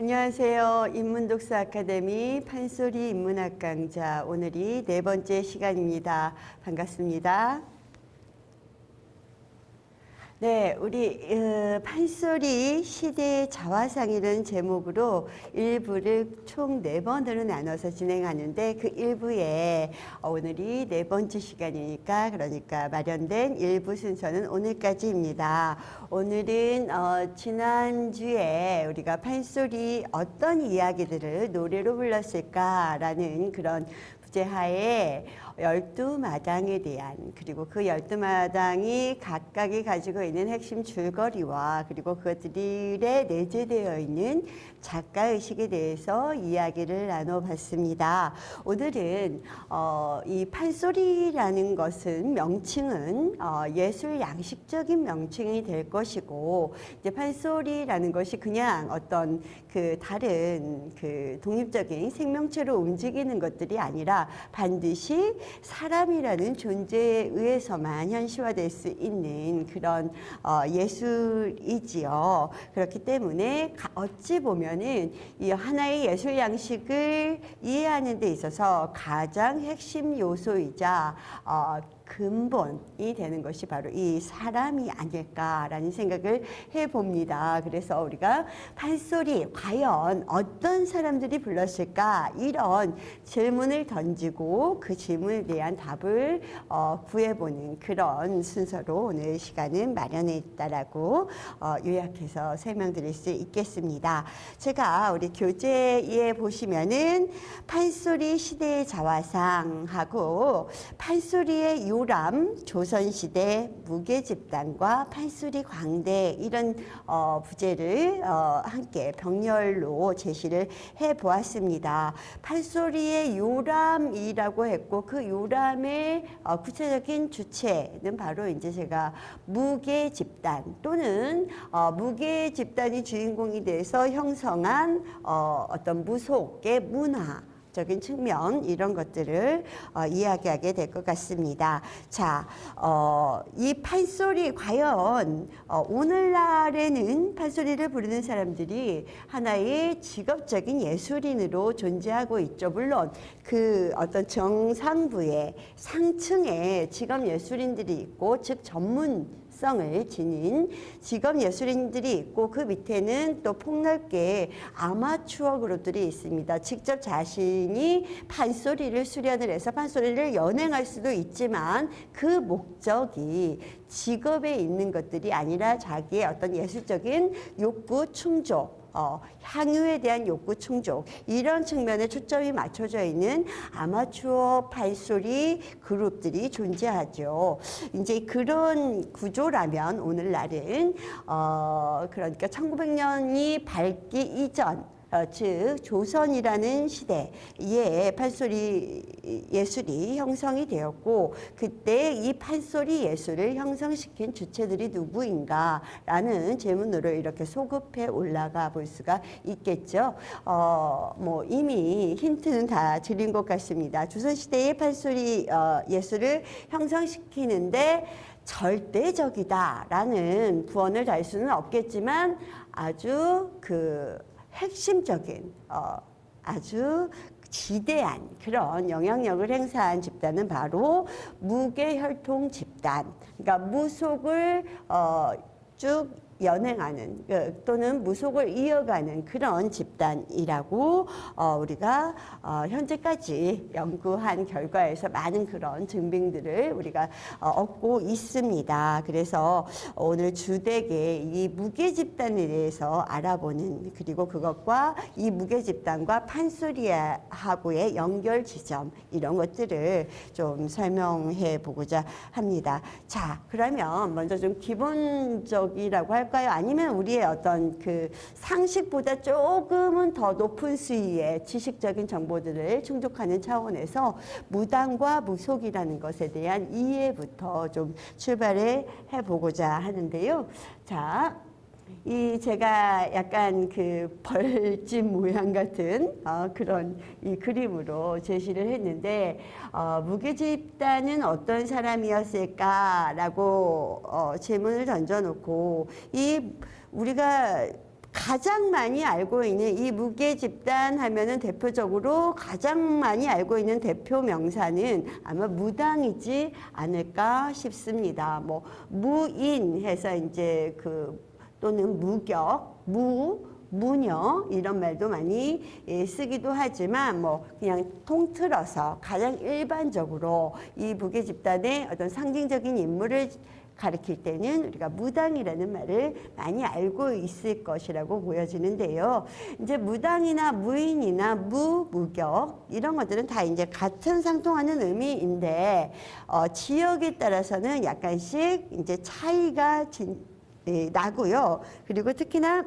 안녕하세요. 인문독서 아카데미 판소리 인문학 강좌 오늘이 네 번째 시간입니다. 반갑습니다. 네, 우리 어, 판소리 시대의 자화상이라는 제목으로 일부를 총 네 번으로 나눠서 진행하는데 그 일부에 어, 오늘이 네 번째 시간이니까 그러니까 마련된 일부 순서는 오늘까지입니다. 오늘은 어, 지난주에 우리가 판소리 어떤 이야기들을 노래로 불렀을까라는 그런 부제하에 열두 마당에 대한 그리고 그 열두 마당이 각각이 가지고 있는 핵심 줄거리와 그리고 그것들에 내재되어 있는 작가 의식에 대해서 이야기를 나눠봤습니다. 오늘은 어, 이 판소리라는 것은 명칭은 어, 예술 양식적인 명칭이 될 것이고 이제 판소리라는 것이 그냥 어떤 그 다른 그 독립적인 생명체로 움직이는 것들이 아니라 반드시 사람이라는 존재에 의해서만 현실화될 수 있는 그런 어, 예술이지요. 그렇기 때문에 어찌 보면은 이 하나의 예술 양식을 이해하는 데 있어서 가장 핵심 요소이자 어, 근본이 되는 것이 바로 이 사람이 아닐까라는 생각을 해봅니다. 그래서 우리가 판소리 과연 어떤 사람들이 불렀을까 이런 질문을 던지고 그 질문에 대한 답을 어, 구해보는 그런 순서로 오늘 시간은 마련했다라고 어, 요약해서 설명드릴 수 있겠습니다. 제가 우리 교재에 보시면은 판소리 시대의 자화상하고 판소리의 요 람, 조선시대 무게집단과 판소리 광대 이런 어, 부제를 어, 함께 병렬로 제시를 해보았습니다. 판소리의 요람이라고 했고 그 요람의 어, 구체적인 주체는 바로 이제 제가 무게집단 또는 어, 무게집단이 주인공이 돼서 형성한 어, 어떤 무속의 문화 적인 측면 이런 것들을 어, 이야기하게 될 것 같습니다. 자, 어, 이 판소리 과연 어, 오늘날에는 판소리를 부르는 사람들이 하나의 직업적인 예술인으로 존재하고 있죠. 물론 그 어떤 정상부의 상층에 직업 예술인들이 있고 즉 전문 성을 지닌 직업 예술인들이 있고 그 밑에는 또 폭넓게 아마추어 그룹들이 있습니다. 직접 자신이 판소리를 수련을 해서 판소리를 연행할 수도 있지만 그 목적이 직업에 있는 것들이 아니라 자기의 어떤 예술적인 욕구 충족 어, 향유에 대한 욕구 충족 이런 측면에 초점이 맞춰져 있는 아마추어 판소리 그룹들이 존재하죠. 이제 그런 구조라면 오늘날은 어, 그러니까 1900년이 밝기 이전 어, 즉 조선이라는 시대에 판소리 예술이 형성이 되었고 그때 이 판소리 예술을 형성시킨 주체들이 누구인가라는 질문으로 이렇게 소급해 올라가 볼 수가 있겠죠. 어, 뭐 이미 힌트는 다 드린 것 같습니다. 조선시대의 판소리 어, 예술을 형성시키는데 절대적이다라는 부언을 달 수는 없겠지만 아주 그 핵심적인 어, 아주 지대한 그런 영향력을 행사한 집단은 바로 무계혈통 집단. 그러니까 무속을 어, 쭉 연행하는 그, 또는 무속을 이어가는 그런 집단이라고 어, 우리가 어, 현재까지 연구한 결과에서 많은 그런 증빙들을 우리가 어, 얻고 있습니다. 그래서 오늘 주되게 이 무게 집단에 대해서 알아보는 그리고 그것과 이 무게 집단과 판소리하고의 연결 지점 이런 것들을 좀 설명해 보고자 합니다. 자, 그러면 먼저 좀 기본적이라고 할 할까요? 아니면 우리의 어떤 그 상식보다 조금은 더 높은 수위의 지식적인 정보들을 충족하는 차원에서 무당과 무속이라는 것에 대한 이해부터 좀 출발해 보고자 하는데요. 자, 이 제가 약간 그 벌집 모양 같은 어, 그런 이 그림으로 제시를 했는데 어, 무게집단은 어떤 사람이었을까라고 어, 질문을 던져놓고 이 우리가 가장 많이 알고 있는 이 무계 집단 하면은 대표적으로 가장 많이 알고 있는 대표 명사는 아마 무당이지 않을까 싶습니다. 뭐 무인 해서 이제 그 또는 무격, 무 무녀 이런 말도 많이 예, 쓰기도 하지만 뭐 그냥 통틀어서 가장 일반적으로 이 무계 집단의 어떤 상징적인 인물을 가리킬 때는 우리가 무당이라는 말을 많이 알고 있을 것이라고 보여지는데요. 이제 무당이나 무인이나 무, 무격 이런 것들은 다 이제 같은 상통하는 의미인데 어, 지역에 따라서는 약간씩 이제 차이가 진, 예, 나고요. 그리고 특히나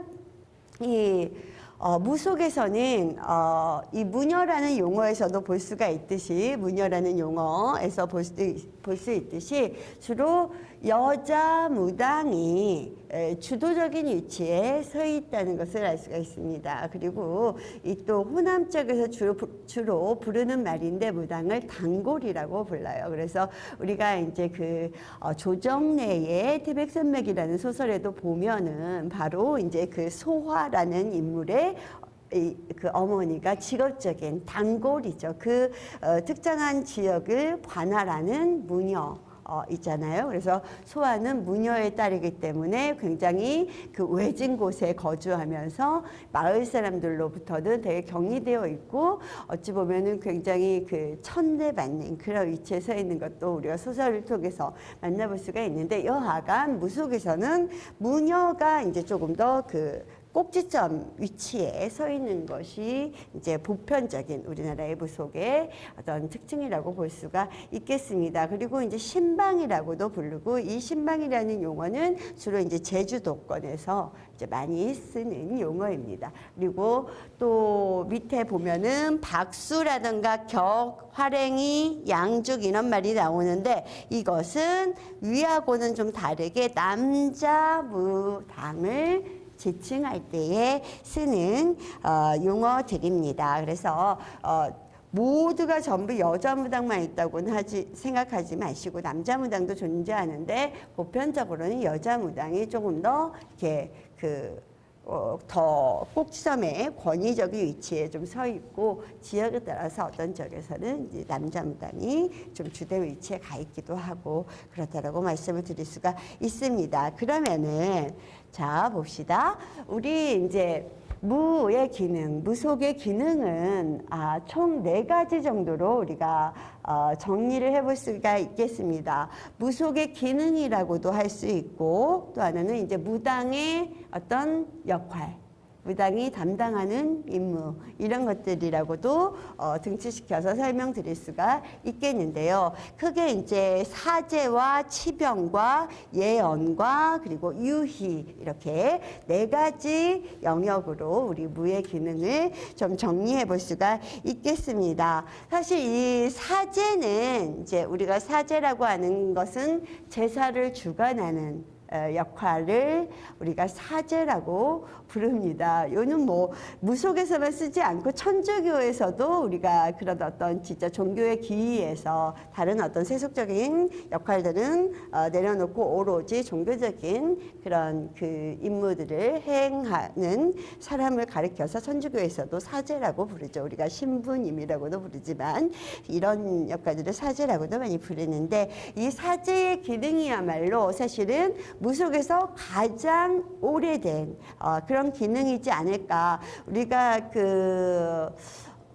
이 어, 무속에서는 어, 이 무녀라는 용어에서도 볼 수가 있듯이 무녀라는 용어에서 볼 수, 볼 수 있듯이 주로 여자 무당이 에, 주도적인 위치에 서 있다는 것을 알 수가 있습니다. 그리고 이 또 호남 쪽에서 주로, 부- 주로 부르는 말인데 무당을 단골이라고 불러요. 그래서 우리가 이제 그 어, 조정래의 태백산맥이라는 소설에도 보면은 바로 이제 그 소화라는 인물의 이, 그 어머니가 직업적인 단골이죠. 그 어, 특정한 지역을 관할하는 무녀. 어, 있잖아요. 그래서 소아는 무녀의 딸이기 때문에 굉장히 그 외진 곳에 거주하면서 마을 사람들로부터는 되게 격리되어 있고 어찌 보면은 굉장히 그 천대받는 그런 위치에 서 있는 것도 우리가 소설을 통해서 만나볼 수가 있는데 여하간 무속에서는 무녀가 이제 조금 더그 꼭지점 위치에 서 있는 것이 이제 보편적인 우리나라의 무속의 어떤 특징이라고 볼 수가 있겠습니다. 그리고 이제 신방이라고도 부르고 이 신방이라는 용어는 주로 이제 제주도권에서 이제 많이 쓰는 용어입니다. 그리고 또 밑에 보면은 박수라든가 격, 활행이, 양죽 이런 말이 나오는데 이것은 위하고는 좀 다르게 남자 무당을 지칭할 때에 쓰는 어, 용어들입니다. 그래서 어, 모두가 전부 여자 무당만 있다고는 하지 생각하지 마시고 남자 무당도 존재하는데 보편적으로는 여자 무당이 조금 더 이렇게 그 어, 더 꼭지점에 권위적인 위치에 좀 서 있고 지역에 따라서 어떤 지역에서는 이제 남자 무당이 좀 주된 위치에 가 있기도 하고 그렇다라고 말씀을 드릴 수가 있습니다. 그러면은 자 봅시다. 우리 이제 무의 기능, 무속의 기능은 아, 총 네 가지 정도로 우리가 어, 정리를 해볼 수가 있겠습니다. 무속의 기능이라고도 할 수 있고 또 하나는 이제 무당의 어떤 역할, 무당이 담당하는 임무 이런 것들이라고도 어, 등치시켜서 설명드릴 수가 있겠는데요. 크게 이제 사제와 치병과 예언과 그리고 유희 이렇게 네 가지 영역으로 우리 무의 기능을 좀 정리해 볼 수가 있겠습니다. 사실 이 사제는 이제 우리가 사제라고 하는 것은 제사를 주관하는 어, 역할을 우리가 사제라고 부릅니다. 요는 뭐 무속에서만 쓰지 않고 천주교에서도 우리가 그런 어떤 진짜 종교의 기위에서 다른 어떤 세속적인 역할들은 어, 내려놓고 오로지 종교적인 그런 그 임무들을 행하는 사람을 가리켜서 천주교에서도 사제라고 부르죠. 우리가 신부님이라고도 부르지만 이런 역할들을 사제라고도 많이 부르는데 이 사제의 기능이야말로 사실은 무속에서 가장 오래된 어, 그런 기능이지 않을까. 우리가 그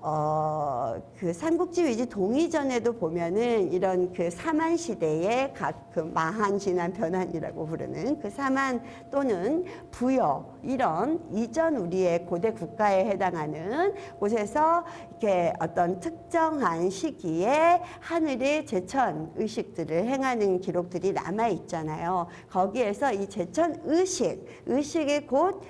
어, 그 삼국지 위지 동이전에도 보면은 이런 그 사만 시대의 각 그 마한, 진한, 변한이라고 부르는 그 사만 또는 부여 이런 이전 우리의 고대 국가에 해당하는 곳에서 이렇게 어떤 특정한 시기에 하늘의 제천 의식들을 행하는 기록들이 남아 있잖아요. 거기에서 이 제천 의식, 의식이 곧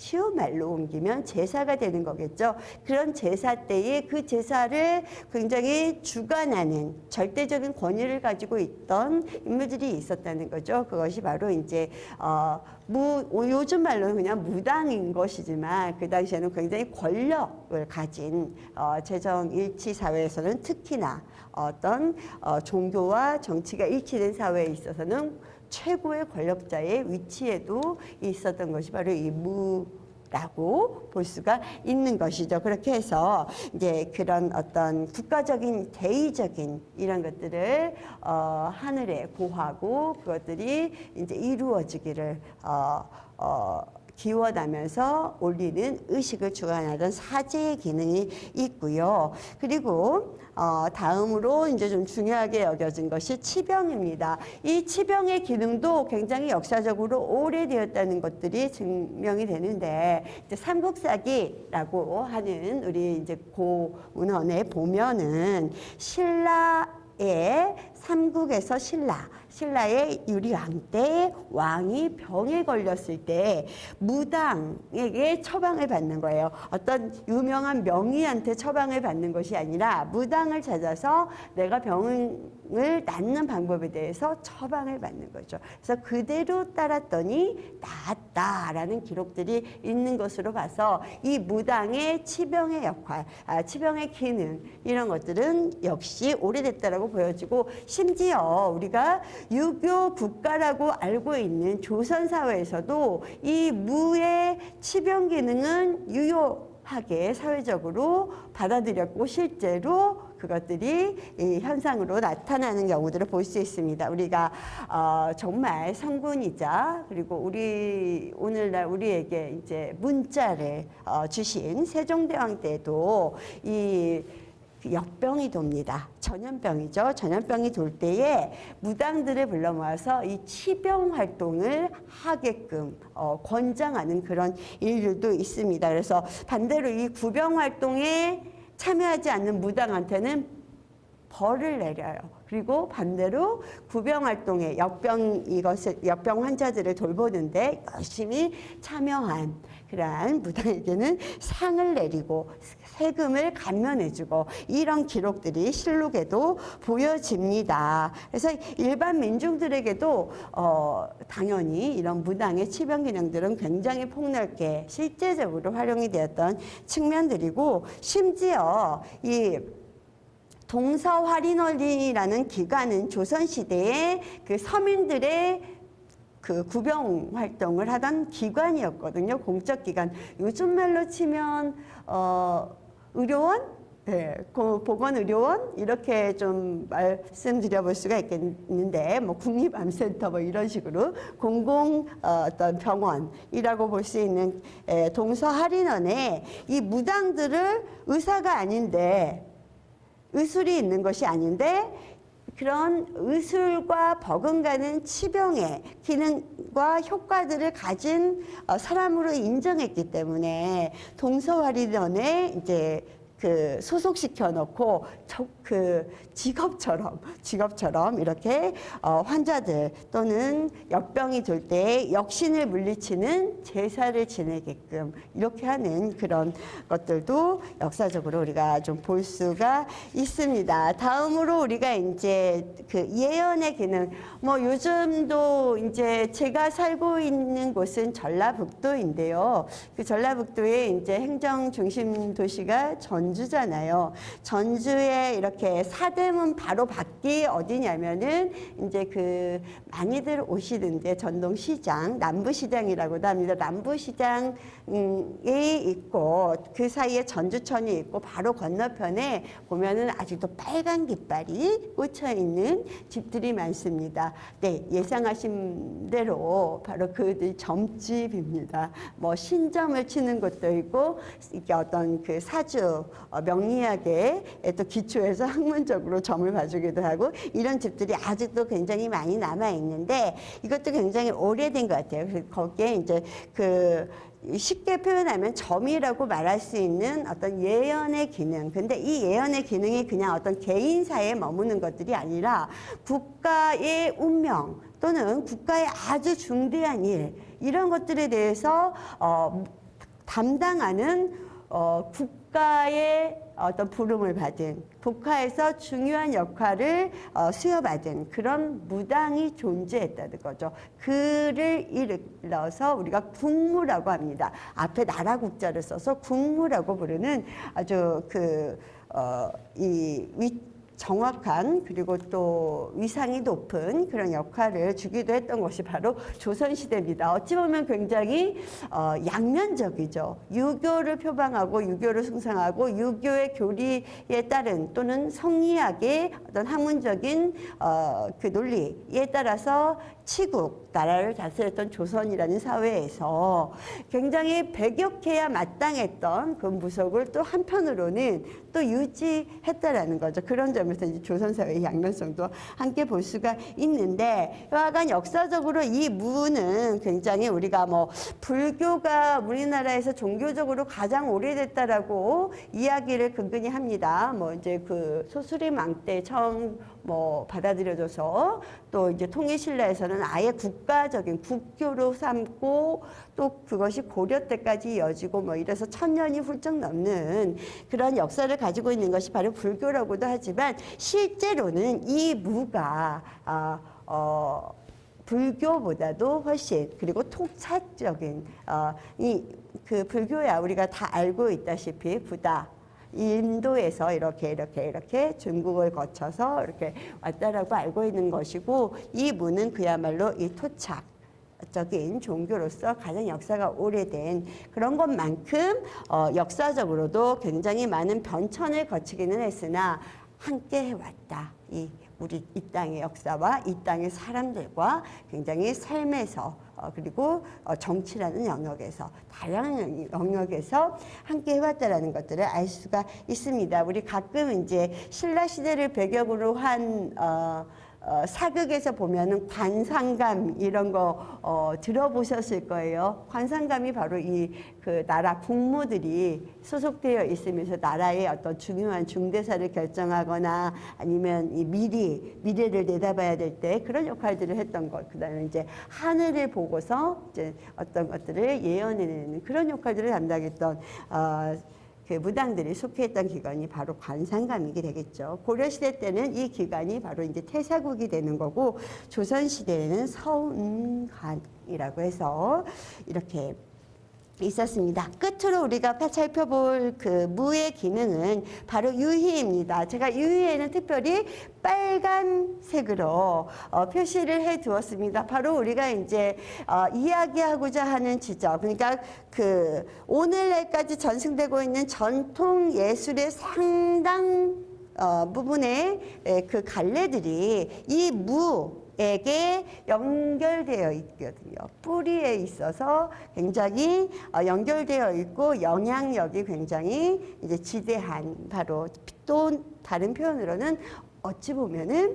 쉬운 말로 옮기면 제사가 되는 거겠죠. 그런 제사 때에 그 제사를 굉장히 주관하는 절대적인 권위를 가지고 있던 인물들이 있었다는 거죠. 그것이 바로 이제 어, 무 요즘 말로는 그냥 무당인 것이지만 그 당시에는 굉장히 권력을 가진 어, 재정 일치 사회에서는 특히나 어떤 어, 종교와 정치가 일치된 사회에 있어서는 최고의 권력자의 위치에도 있었던 것이 바로 이 무, 라고 볼 수가 있는 것이죠. 그렇게 해서 이제 그런 어떤 국가적인 대의적인 이런 것들을 어, 하늘에 고하고 그것들이 이제 이루어지기를 어, 어, 기원하면서 올리는 의식을 주관하던 사제의 기능이 있고요. 그리고 어, 다음으로 이제 좀 중요하게 여겨진 것이 치병입니다. 이 치병의 기능도 굉장히 역사적으로 오래되었다는 것들이 증명이 되는데 이제 삼국사기라고 하는 우리 이제 고문헌에 보면은 신라의 삼국에서 신라 신라의 유리왕 때 왕이 병에 걸렸을 때 무당에게 처방을 받는 거예요. 어떤 유명한 명의한테 처방을 받는 것이 아니라 무당을 찾아서 내가 병을 낫는 방법에 대해서 처방을 받는 거죠. 그래서 그대로 따랐더니 낫다라는 기록들이 있는 것으로 봐서 이 무당의 치병의 역할, 아, 치병의 기능 이런 것들은 역시 오래됐다라고 보여지고 심지어 우리가 유교 국가라고 알고 있는 조선 사회에서도 이 무의 치병 기능은 유효하게 사회적으로 받아들였고 실제로 그것들이 이 현상으로 나타나는 경우들을 볼 수 있습니다. 우리가 어, 정말 성군이자 그리고 우리 오늘날 우리에게 이제 문자를 어, 주신 세종대왕 때도 이 역병이 돕니다. 전염병이죠. 전염병이 돌 때에 무당들을 불러 모아서 이 치병 활동을 하게끔 어, 권장하는 그런 일들도 있습니다. 그래서 반대로 이 구병 활동에 참여하지 않는 무당한테는 벌을 내려요. 그리고 반대로 구병 활동에 역병 이것을 역병 환자들을 돌보는데 열심히 참여한 그러한 무당에게는 상을 내리고 세금을 감면해주고 이런 기록들이 실록에도 보여집니다. 그래서 일반 민중들에게도 어, 당연히 이런 무당의 치병 기능들은 굉장히 폭넓게 실제적으로 활용이 되었던 측면들이고 심지어 이 동서화린원리라는 기관은 조선시대에 그 서민들의 그 구병 활동을 하던 기관이었거든요. 공적 기관. 요즘 말로 치면 어 의료원 네, 보건 의료원 이렇게 좀 말씀드려 볼 수가 있겠는데 뭐 국립암센터 뭐 이런 식으로 공공 어, 어떤 병원이라고 볼 수 있는 에, 동서할인원에 이 무당들을 의사가 아닌데 의술이 있는 것이 아닌데 그런 의술과 버금가는 치병의 기능과 효과들을 가진 어, 사람으로 인정했기 때문에 동서화리전에 이제 그 소속시켜 놓고 그 직업처럼 직업처럼 이렇게 어 환자들 또는 역병이 돌 때 역신을 물리치는 제사를 지내게끔 이렇게 하는 그런 것들도 역사적으로 우리가 좀 볼 수가 있습니다. 다음으로 우리가 이제 그 예언의 기능 뭐 요즘도 이제 제가 살고 있는 곳은 전라북도인데요. 그 전라북도에 이제 행정 중심 도시가 전 주잖아요. 전주에 이렇게 사대문 바로 밖이 어디냐면은 이제 그 많이들 오시는데 전동시장, 남부시장이라고도 합니다. 남부시장이 있고 그 사이에 전주천이 있고 바로 건너편에 보면은 아직도 빨간 깃발이 꽂혀 있는 집들이 많습니다. 네, 예상하신 대로 바로 그들 점집입니다. 뭐 신점을 치는 것도 있고 이게 어떤 그 사주 어, 명리학에 또 기초해서 학문적으로 점을 봐주기도 하고 이런 집들이 아직도 굉장히 많이 남아 있는데 이것도 굉장히 오래된 것 같아요. 그래서 거기에 이제 그 쉽게 표현하면 점이라고 말할 수 있는 어떤 예언의 기능. 근데 이 예언의 기능이 그냥 어떤 개인사에 머무는 것들이 아니라 국가의 운명 또는 국가의 아주 중대한 일 이런 것들에 대해서 어, 담당하는 어, 국 가의 어떤 부름을 받은 국가에서 중요한 역할을 어, 수여받은 그런 무당이 존재했다는 거죠. 그를 일러서 우리가 국무라고 합니다. 앞에 나라 국자를 써서 국무라고 부르는 아주 그, 어, 이 위, 정확한 그리고 또 위상이 높은 그런 역할을 주기도 했던 것이 바로 조선시대입니다. 어찌 보면 굉장히 어, 양면적이죠. 유교를 표방하고 유교를 숭상하고 유교의 교리에 따른 또는 성리학의 어떤 학문적인 어, 그 논리에 따라서 치국, 나라를 다스렸던 조선이라는 사회에서 굉장히 배격해야 마땅했던 그 무속을 또 한편으로는 또 유지했다라는 거죠. 그런 점에서 이제 조선 사회의 양면성도 함께 볼 수가 있는데 여하간 역사적으로 이 무는 굉장히 우리가 뭐 불교가 우리나라에서 종교적으로 가장 오래됐다라고 이야기를 근근히 합니다. 뭐 이제 그 소수리망 때 처음 뭐 받아들여져서 또 이제 통일신라에서는 아예 국가적인 국교로 삼고 또 그것이 고려 때까지 이어지고 뭐 이래서 천년이 훌쩍 넘는 그런 역사를 가지고 있는 것이 바로 불교라고도 하지만 실제로는 이 무가 아, 어, 불교보다도 훨씬 그리고 통찰적인 어, 이 그 불교야 우리가 다 알고 있다시피 부다 인도에서 이렇게 이렇게 이렇게 중국을 거쳐서 이렇게 왔다라고 알고 있는 것이고 이 문은 그야말로 이 토착 적인 종교로서 가장 역사가 오래된 그런 것만큼 어, 역사적으로도 굉장히 많은 변천을 거치기는 했으나 함께 해왔다. 이 우리 이 땅의 역사와 이 땅의 사람들과 굉장히 삶에서 어, 그리고 어, 정치라는 영역에서 다양한 영역에서 함께 해왔다라는 것들을 알 수가 있습니다. 우리 가끔 이제 신라 시대를 배경으로 한 어, 어, 사극에서 보면은 관상감 이런 거 어, 들어보셨을 거예요. 관상감이 바로 이 그 나라 국무들이 소속되어 있으면서 나라의 어떤 중요한 중대사를 결정하거나 아니면 이 미리 미래를 내다봐야 될 때 그런 역할들을 했던 것. 그다음에 이제 하늘을 보고서 이제 어떤 것들을 예언해내는 그런 역할들을 담당했던. 어, 그 무당들이 속해있던 기관이 바로 관상감이게 되겠죠. 고려시대 때는 이 기관이 바로 이제 태사국이 되는 거고, 조선시대에는 서운관이라고 해서 이렇게 있었습니다. 끝으로 우리가 살펴볼 그 무의 기능은 바로 유희입니다. 제가 유희에는 특별히 빨간색으로 어, 표시를 해 두었습니다. 바로 우리가 이제 어, 이야기하고자 하는 지적, 그러니까 그 오늘날까지 전승되고 있는 전통 예술의 상당 어, 부분의 에, 그 갈래들이 이 무, 에게 연결되어 있거든요. 뿌리에 있어서 굉장히 어, 연결되어 있고 영향력이 굉장히 이제 지대한 바로 또 다른 표현으로는 어찌 보면은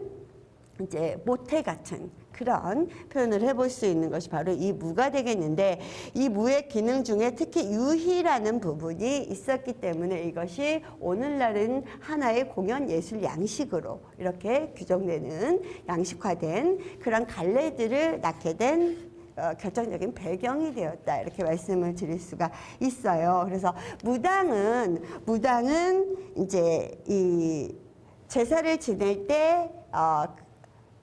이제 모태 같은 그런 표현을 해볼 수 있는 것이 바로 이 무가 되겠는데 이 무의 기능 중에 특히 유희라는 부분이 있었기 때문에 이것이 오늘날은 하나의 공연 예술 양식으로 이렇게 규정되는 양식화된 그런 갈래들을 낳게 된 어, 결정적인 배경이 되었다 이렇게 말씀을 드릴 수가 있어요. 그래서 무당은 무당은 이제 이 제사를 지낼 때 어,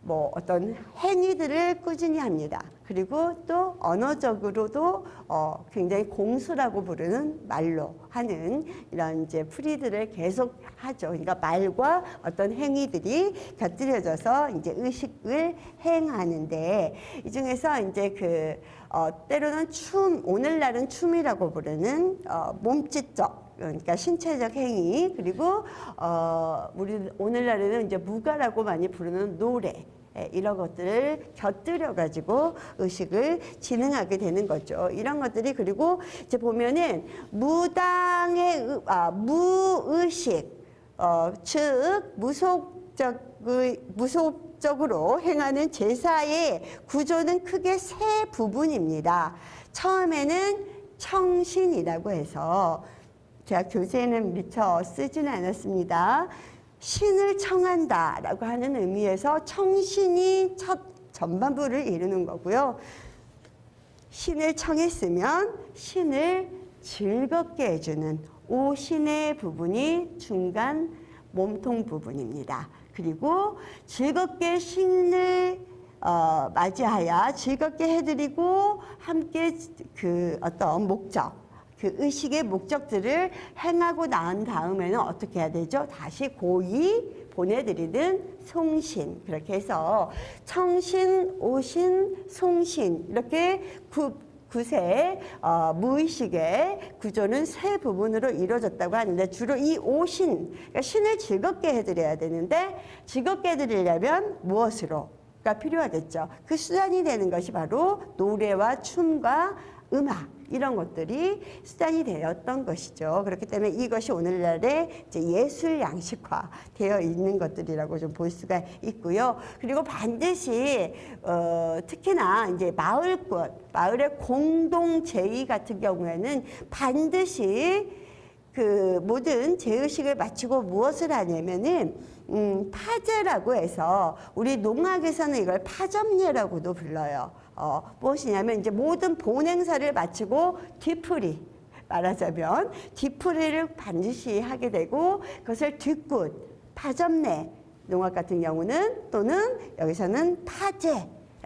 뭐 어떤 행위들을 꾸준히 합니다. 그리고 또 언어적으로도 어 굉장히 공수라고 부르는 말로 하는 이런 이제 풀이들을 계속 하죠. 그러니까 말과 어떤 행위들이 곁들여져서 이제 의식을 행하는데 이 중에서 이제 그 어, 때로는 춤, 오늘날은 춤이라고 부르는 어, 몸짓적 그러니까 신체적 행위 그리고 어 우리 오늘날에는 이제 무가라고 많이 부르는 노래 예, 이런 것들을 곁들여 가지고 의식을 진행하게 되는 거죠. 이런 것들이 그리고 이제 보면은 무당의 아, 무의식 어, 즉 무속적의 무속 적으로 행하는 제사의 구조는 크게 세 부분입니다. 처음에는 청신이라고 해서 제가 교재는 미처 쓰지는 않았습니다. 신을 청한다라고 하는 의미에서 청신이 첫 전반부를 이루는 거고요. 신을 청했으면 신을 즐겁게 해주는 오신의 부분이 중간 몸통 부분입니다. 그리고 즐겁게 신을 어, 맞이하여 즐겁게 해드리고 함께 그 어떤 목적 그 의식의 목적들을 행하고 난 다음에는 어떻게 해야 되죠? 다시 고이 보내드리는 송신 그렇게 해서 청신, 오신, 송신 이렇게 구, 구세 어, 무의식의 구조는 세 부분으로 이루어졌다고 하는데 주로 이 오신 그러니까 신을 즐겁게 해드려야 되는데 즐겁게 해드리려면 무엇으로? 가 필요하겠죠. 그 수단이 되는 것이 바로 노래와 춤과 음악 이런 것들이 수단이 되었던 것이죠. 그렇기 때문에 이것이 오늘날의 예술 양식화 되어 있는 것들이라고 좀 볼 수가 있고요. 그리고 반드시 어, 특히나 이제 마을꽃, 마을의 공동 제의 같은 경우에는 반드시 그 모든 제의식을 마치고 무엇을 하냐면은 음, 파제라고 해서 우리 농학에서는 이걸 파점례라고도 불러요. 어, 무엇이냐면 이제 모든 본 행사를 마치고 뒤풀이 말하자면 뒤풀이를 반드시 하게 되고 그것을 뒷굿 파점례 농학 같은 경우는 또는 여기서는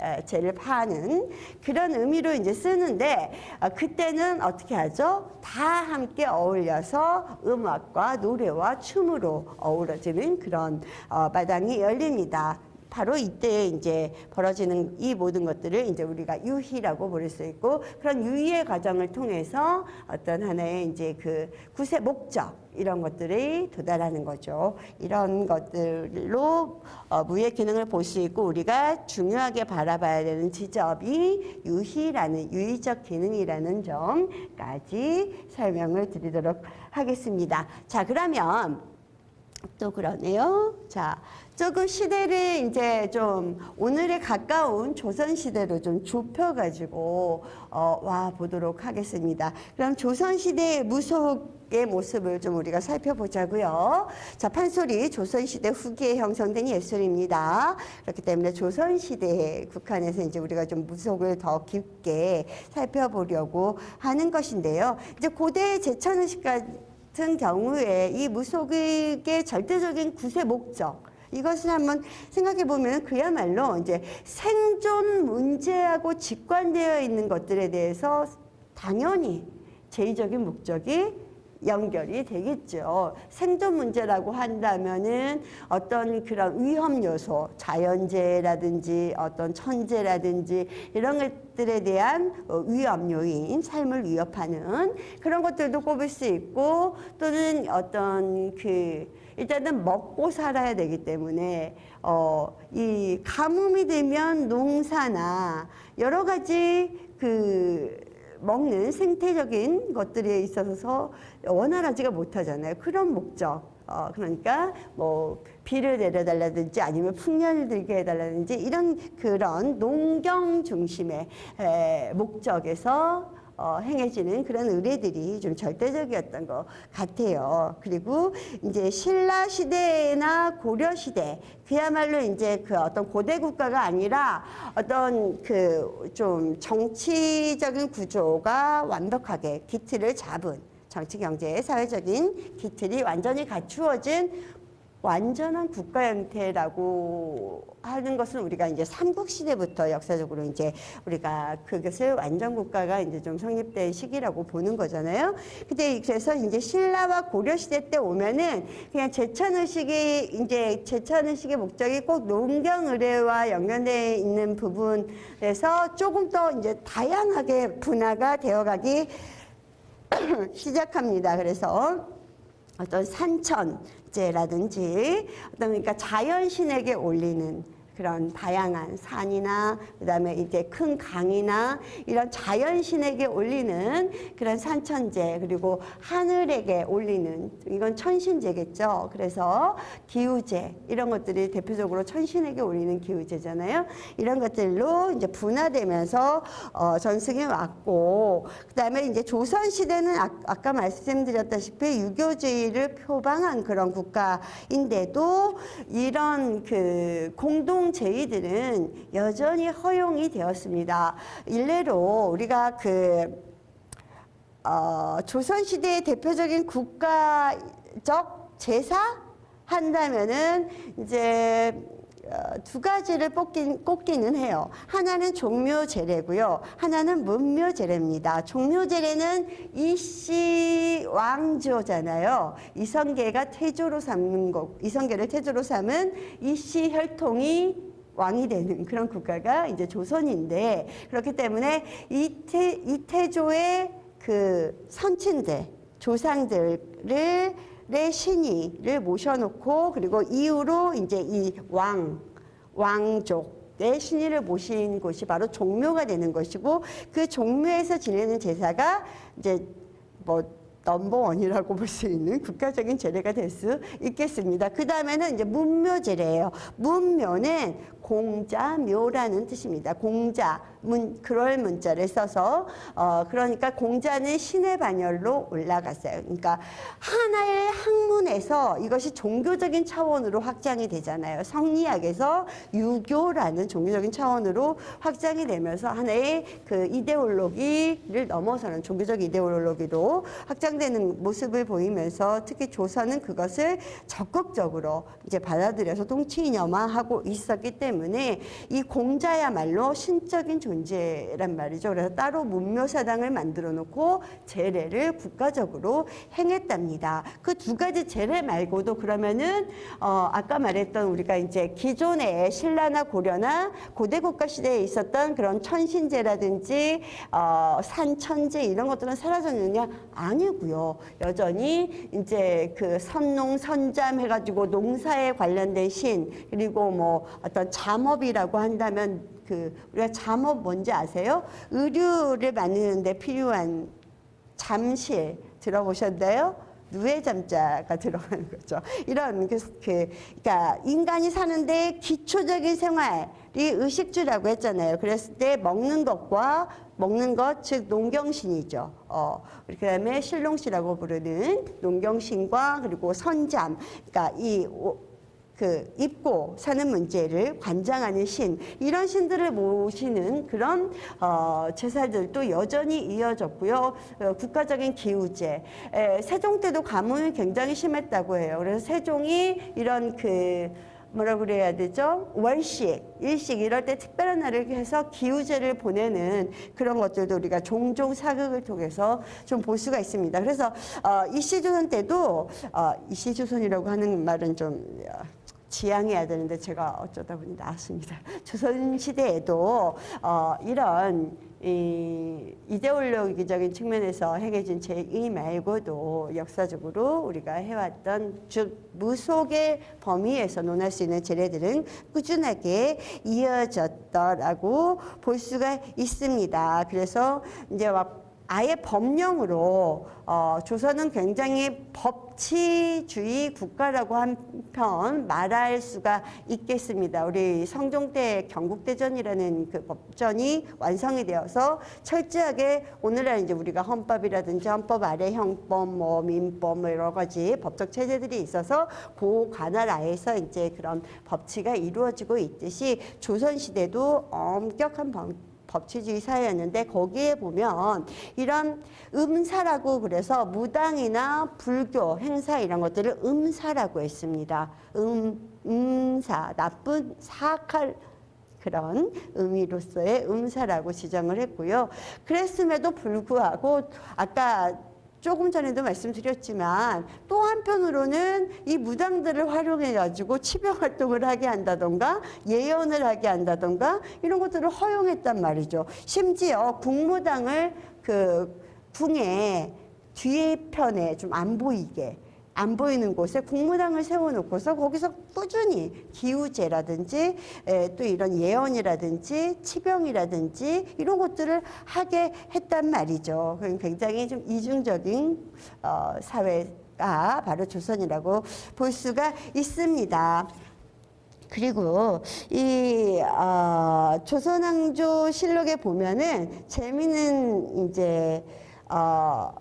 에, 죄를 파는 그런 의미로 이제 쓰는데 어, 그때는 어떻게 하죠? 다 함께 어울려서 음악과 노래와 춤으로 어우러지는 그런 어, 마당이 열립니다. 바로 이때 이제 벌어지는 이 모든 것들을 이제 우리가 유희라고 부를 수 있고 그런 유희의 과정을 통해서 어떤 하나의 이제 그 구세 목적 이런 것들이 도달하는 거죠. 이런 것들로 어, 무의 기능을 볼 수 있고 우리가 중요하게 바라봐야 되는 지점이 유희라는 유의적 기능이라는 점까지 설명을 드리도록 하겠습니다. 자 그러면 또 그러네요. 자, 조금 시대를 이제 좀 오늘에 가까운 조선 시대로 좀 좁혀가지고 어, 와 보도록 하겠습니다. 그럼 조선 시대의 무속의 모습을 좀 우리가 살펴보자고요. 자, 판소리 조선 시대 후기에 형성된 예술입니다. 그렇기 때문에 조선 시대에 국한해서 이제 우리가 좀 무속을 더 깊게 살펴보려고 하는 것인데요. 이제 고대 제천의식 같은 경우에 이 무속의 절대적인 구세 목적 이것을 한번 생각해 보면 그야말로 이제 생존 문제하고 직관되어 있는 것들에 대해서 당연히 제의적인 목적이 연결이 되겠죠. 생존 문제라고 한다면은 어떤 그런 위험 요소, 자연재해라든지 어떤 천재라든지 이런 것들에 대한 어, 위험 요인, 삶을 위협하는 그런 것들도 꼽을 수 있고 또는 어떤 그 일단은 먹고 살아야 되기 때문에 어, 이 가뭄이 되면 농사나 여러 가지 그 먹는 생태적인 것들에 있어서 원활하지가 못하잖아요. 그런 목적. 어, 그러니까 뭐 비를 내려달라든지 아니면 풍년을 들게 해달라든지 이런 그런 농경 중심의 에, 목적에서 어, 행해지는 그런 의뢰들이 좀 절대적이었던 것 같아요. 그리고 이제 신라 시대나 고려 시대 그야말로 이제 그 어떤 고대 국가가 아니라 어떤 그 좀 정치적인 구조가 완벽하게 기틀을 잡은 정치, 경제, 사회적인 기틀이 완전히 갖추어진 완전한 국가 형태라고 하는 것은 우리가 이제 삼국 시대부터 역사적으로 이제 우리가 그것을 완전 국가가 이제 좀 성립된 시기라고 보는 거잖아요. 근데 그래서 이제 신라와 고려 시대 때 오면은 그냥 제천 의식이 이제 제천 의식의 목적이 꼭 농경의뢰와 연관되어 있는 부분에서 조금 더 이제 다양하게 분화가 되어가기 시작합니다. 그래서 어떤 산천 제라든지 어떤 그러니까 자연신에게 올리는 그런 다양한 산이나 그다음에 이제 큰 강이나 이런 자연신에게 올리는 그런 산천제 그리고 하늘에게 올리는 이건 천신제겠죠. 그래서 기우제 이런 것들이 대표적으로 천신에게 올리는 기우제잖아요. 이런 것들로 이제 분화되면서 어, 전승해 왔고 그다음에 이제 조선 시대는 아, 아까 말씀드렸다시피 유교주의를 표방한 그런 국가인데도 이런 그 공동 제의들은 여전히 허용이 되었습니다. 일례로 우리가 그 어, 조선시대의 대표적인 국가적 제사 한다면은 이제 어, 두 가지를 꼽긴, 꼽기는 해요. 하나는 종묘제례고요. 하나는 문묘제례입니다. 종묘제례는 이씨 왕조잖아요. 이성계가 태조로 삼는 거, 이성계를 태조로 삼은 이씨 혈통이 왕이 되는 그런 국가가 이제 조선인데 그렇기 때문에 이태, 이태조의 그 선친들, 조상들을 의 신이를 모셔놓고 그리고 이후로 이제 이 왕, 왕족의 신이를 모신 곳이 바로 종묘가 되는 것이고 그 종묘에서 지내는 제사가 이제 뭐 넘버원이라고 볼 수 있는 국가적인 제례가 될 수 있겠습니다. 그 다음에는 이제 문묘 제례예요. 문묘는 공자묘라는 뜻입니다. 공자, 문, 그럴 문자를 써서 어, 그러니까 공자는 신의 반열로 올라갔어요. 그러니까 하나의 학문에서 이것이 종교적인 차원으로 확장이 되잖아요. 성리학에서 유교라는 종교적인 차원으로 확장이 되면서 하나의 그 이데올로기를 넘어서는 종교적 이데올로기로 확장되는 모습을 보이면서 특히 조선은 그것을 적극적으로 이제 받아들여서 통치인염화하고 있었기 때문에 이 공자야말로 신적인 존재 란 말이죠. 그래서 따로 문묘사당을 만들어 놓고 제례를 국가적으로 행했답니다. 그 두 가지 제례 말고도 그러면은 어 아까 말했던 우리가 이제 기존의 신라나 고려나 고대 국가 시대에 있었던 그런 천신제라든지 어 산천제 이런 것들은 사라졌느냐? 아니고요. 여전히 이제 그 선농 선잠 해가지고 농사에 관련된 신 그리고 뭐 어떤 잠업이라고 한다면 그 우리가 잠업 뭔지 아세요? 의류를 만드는데 필요한 잠실 들어보셨나요? 누에 잠자가 들어가는 거죠. 이런 그, 그 그러니까 인간이 사는데 기초적인 생활이 의식주라고 했잖아요. 그랬을 때 먹는 것과 먹는 것, 즉 농경신이죠. 어, 그다음에 신롱씨라고 부르는 농경신과 그리고 선잠, 그러니까 이 그 입고 사는 문제를 관장하는 신 이런 신들을 모시는 그런 어, 제사들도 여전히 이어졌고요. 어, 국가적인 기우제 에, 세종 때도 가뭄이 굉장히 심했다고 해요. 그래서 세종이 이런 그 뭐라 그래야 되죠? 월식, 일식 이럴 때 특별한 날을 해서 기우제를 보내는 그런 것들도 우리가 종종 사극을 통해서 좀 볼 수가 있습니다. 그래서 어, 이시조선 때도 어, 이시조선이라고 하는 말은 좀 어, 지양해야 되는데 제가 어쩌다 보니 나왔습니다. 조선 시대에도 어, 이런 이 이데올로기적인 측면에서 행해진 제의 말고도 역사적으로 우리가 해왔던 즉 무속의 범위에서 논할 수 있는 제례들은 꾸준하게 이어졌더라고 볼 수가 있습니다. 그래서 이제 막 아예 법령으로 어, 조선은 굉장히 법치주의 국가라고 한편 말할 수가 있겠습니다. 우리 성종 때 경국대전이라는 그 법전이 완성이 되어서 철저하게 오늘날 이제 우리가 헌법이라든지 헌법 아래 형법, 뭐 민법, 뭐 여러 가지 법적 체제들이 있어서 그 관할 아에서 이제 그런 법치가 이루어지고 있듯이 조선 시대도 엄격한 법 법치주의 사회였는데 거기에 보면 이런 음사라고 그래서 무당이나 불교 행사 이런 것들을 음사라고 했습니다. 음, 음사 나쁜 사악할 그런 의미로서의 음사라고 지정을 했고요. 그랬음에도 불구하고 아까 조금 전에도 말씀드렸지만 또 한편으로는 이 무당들을 활용해 가지고 치병 활동을 하게 한다던가 예언을 하게 한다던가 이런 것들을 허용했단 말이죠. 심지어 국무당을 그 궁의 뒤편에 좀 안 보이게 안 보이는 곳에 국무당을 세워놓고서 거기서 꾸준히 기우제라든지 에, 또 이런 예언이라든지 치병이라든지 이런 것들을 하게 했단 말이죠. 굉장히 좀 이중적인 어, 사회가 바로 조선이라고 볼 수가 있습니다. 그리고 이 어, 조선왕조 실록에 보면은 재미있는 이제 어,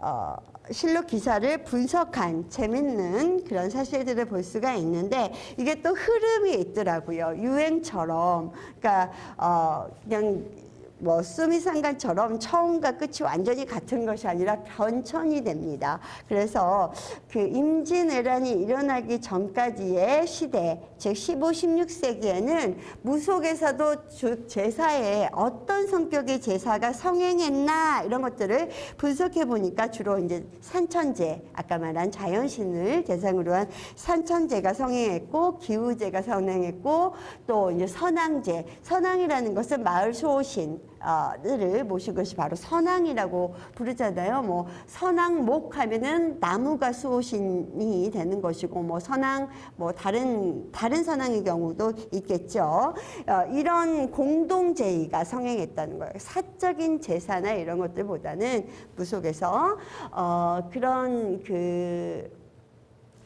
어, 실록 기사를 분석한 재밌는 그런 사실들을 볼 수가 있는데 이게 또 흐름이 있더라고요. 유행처럼. 그러니까 어 그냥 뭐 수미상관처럼 처음과 끝이 완전히 같은 것이 아니라 변천이 됩니다. 그래서 그 임진왜란이 일어나기 전까지의 시대, 즉 15, 16세기에는 무속에서도 주- 제사에 어떤 성격의 제사가 성행했나 이런 것들을 분석해 보니까 주로 이제 산천제, 아까 말한 자연신을 대상으로 한 산천제가 성행했고 기우제가 성행했고 또 이제 선왕제, 선왕이라는 것은 마을 수호신 를 모신 것이 바로 선왕이라고 부르잖아요. 뭐 선왕목 하면은 나무가 수호신이 되는 것이고 뭐 선왕 뭐 다른 다른 선왕의 경우도 있겠죠. 어, 이런 공동 제의가 성행했다는 거예요. 사적인 제사나 이런 것들보다는 무속에서 어, 그런 그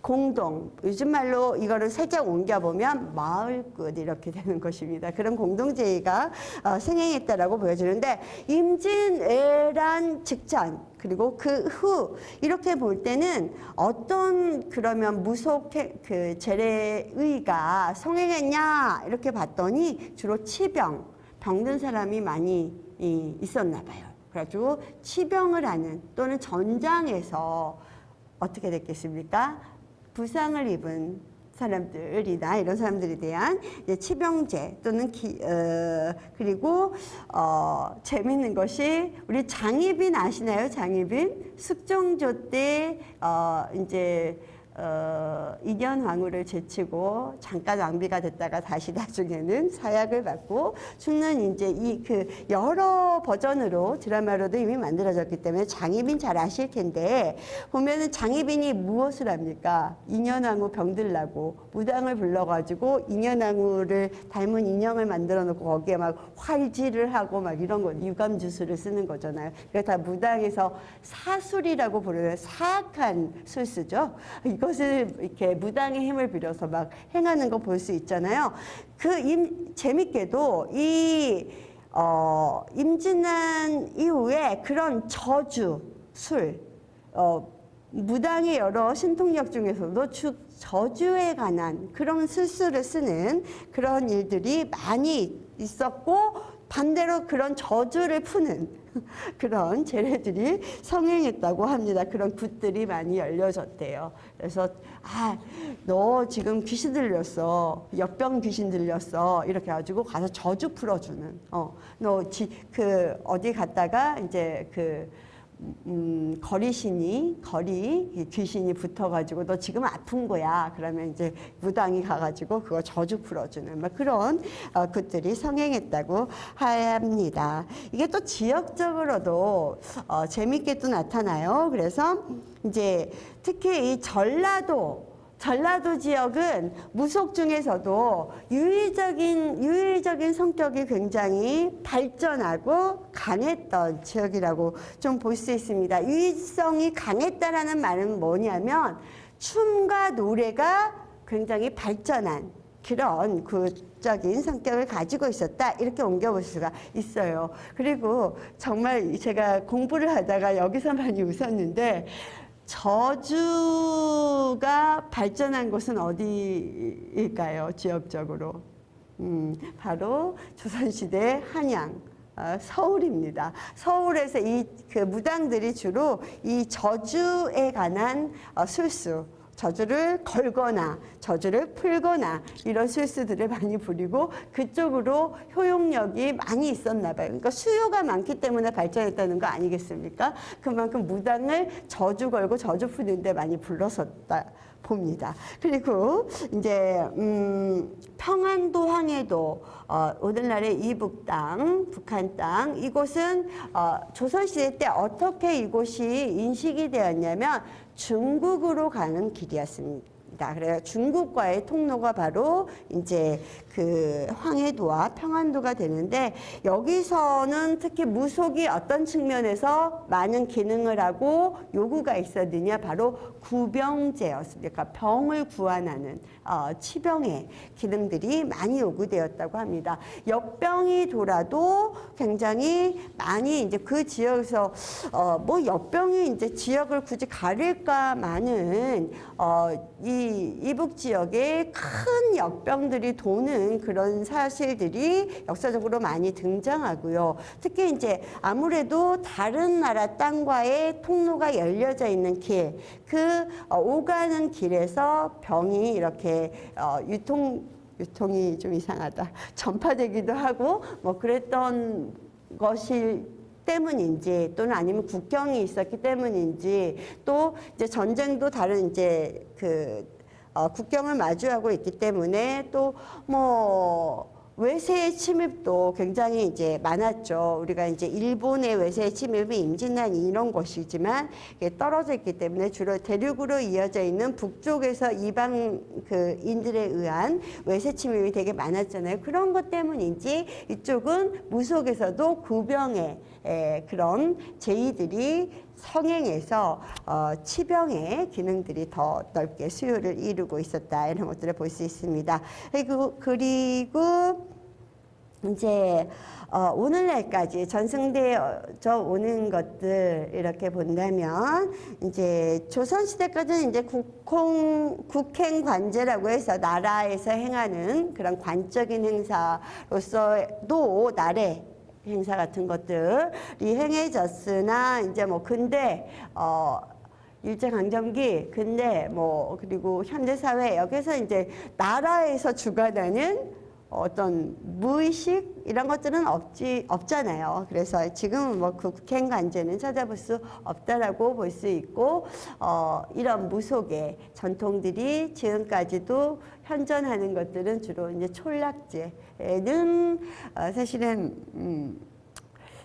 공동, 요즘 말로 이거를 살짝 옮겨보면 마을끝 이렇게 되는 것입니다. 그런 공동제의가 어, 승행했다라고 보여지는데 임진왜란 직전 그리고 그 후 이렇게 볼 때는 어떤 그러면 무속 해- 그 재래의가 성행했냐 이렇게 봤더니 주로 치병, 병든 사람이 많이 이, 있었나 봐요. 그래가지고 치병을 하는 또는 전장에서 어떻게 됐겠습니까? 부상을 입은 사람들이나 이런 사람들에 대한 치병제 또는 기, 어, 그리고 어, 재밌는 것이 우리 장희빈 아시나요? 장희빈 숙종조 때 어, 이제 어, 인현왕후를 제치고 잠깐 왕비가 됐다가 다시 나중에는 사약을 받고 죽는 이제 이 그 여러 버전으로 드라마로도 이미 만들어졌기 때문에 장희빈 잘 아실 텐데 보면은 장희빈이 무엇을 합니까? 인현왕후 병들라고 무당을 불러가지고 인현왕후를 닮은 인형을 만들어 놓고 거기에 막 활질을 하고 막 이런 거 유감 주술을 쓰는 거잖아요. 그게 다 무당에서 사술이라고 부르는 사악한 술수죠. 이 것을 이렇게 무당의 힘을 빌려서 막 행하는 거 볼 수 있잖아요. 그 임, 재밌게도 이 어, 임진왜란 이후에 그런 저주, 술, 어, 무당의 여러 신통력 중에서도 주, 저주에 관한 그런 술수를 쓰는 그런 일들이 많이 있었고 반대로 그런 저주를 푸는 그런 재래들이 성행했다고 합니다. 그런 굿들이 많이 열려졌대요. 그래서 아, 너 지금 귀신 들렸어. 역병 귀신 들렸어. 이렇게 가지고 가서 저주 풀어주는. 어, 너그 어디 갔다가 이제 그 음, 거리신이 거리 귀신이 붙어가지고 너 지금 아픈 거야. 그러면 이제 무당이 가가지고 그거 저주 풀어주는 막 그런 어, 것들이 성행했다고 합니다. 이게 또 지역적으로도 어, 재밌게 또 나타나요. 그래서 이제 특히 이 전라도 전라도 지역은 무속 중에서도 유의적인 유의적인 성격이 굉장히 발전하고 강했던 지역이라고 좀 볼 수 있습니다. 유의성이 강했다라는 말은 뭐냐면 춤과 노래가 굉장히 발전한 그런 구적인 성격을 가지고 있었다 이렇게 옮겨볼 수가 있어요. 그리고 정말 제가 공부를 하다가 여기서 많이 웃었는데 저주가 발전한 곳은 어디일까요? 지역적으로. 음, 바로 조선시대 한양. 어, 서울입니다. 서울에서 이 그 무당들이 주로 이 저주에 관한 어, 술수, 저주를 걸거나 저주를 풀거나 이런 술수들을 많이 부리고 그쪽으로 효용력이 많이 있었나 봐요. 그러니까 수요가 많기 때문에 발전했다는 거 아니겠습니까? 그만큼 무당을 저주 걸고 저주 푸는 데 많이 불렀었다. 봅니다. 그리고 이제 음, 평안도 항해도 어, 오늘날의 이북 땅, 북한 땅 이곳은 어, 조선시대 때 어떻게 이곳이 인식이 되었냐면 중국으로 가는 길이었습니다. 그래요. 중국과의 통로가 바로 이제 그 황해도와 평안도가 되는데 여기서는 특히 무속이 어떤 측면에서 많은 기능을 하고 요구가 있었느냐 바로 구병제였습니다. 그러니까 병을 구안하는 어, 치병의 기능들이 많이 요구되었다고 합니다. 역병이 돌아도 굉장히 많이 이제 그 지역에서 어, 뭐 역병이 이제 지역을 굳이 가릴까마는 어, 이이 이북 지역에 큰 역병들이 도는 그런 사실들이 역사적으로 많이 등장하고요. 특히 이제 아무래도 다른 나라 땅과의 통로가 열려져 있는 길, 그 어, 오가는 길에서 병이 이렇게 어, 유통 유통이 좀 이상하다. 전파되기도 하고 뭐 그랬던 것이 때문인지 또는 아니면 국경이 있었기 때문인지 또 이제 전쟁도 다른 이제 그 어, 국경을 마주하고 있기 때문에 또뭐 외세의 침입도 굉장히 이제 많았죠. 우리가 이제 일본의 외세의 침입이 임진난 이런 것이지만 이게 떨어져 있기 때문에 주로 대륙으로 이어져 있는 북쪽에서 이방 그 인들에 의한 외세 침입이 되게 많았잖아요. 그런 것 때문인지 이쪽은 무속에서도 구병의 에, 그런 제의들이 성행해서 어, 치병의 기능들이 더 넓게 수요를 이루고 있었다 이런 것들을 볼 수 있습니다. 그리고 그리고 이제 어, 오늘날까지 전승되어져 오는 것들 이렇게 본다면 이제 조선 시대까지는 이제 국홍 국행 관제라고 해서 나라에서 행하는 그런 관적인 행사로서도 나래 행사 같은 것들이 행해졌으나 이제 뭐 근대 어 일제 강점기 근대 뭐 그리고 현대 사회 여기서 이제 나라에서 주관하는 어떤 무의식 이런 것들은 없지 없잖아요. 그래서 지금은 뭐그 국행 관제는 찾아볼 수 없다라고 볼 수 있고 어, 이런 무속의 전통들이 지금까지도 현존하는 것들은 주로 이제 촌락제 는 어, 사실은 음,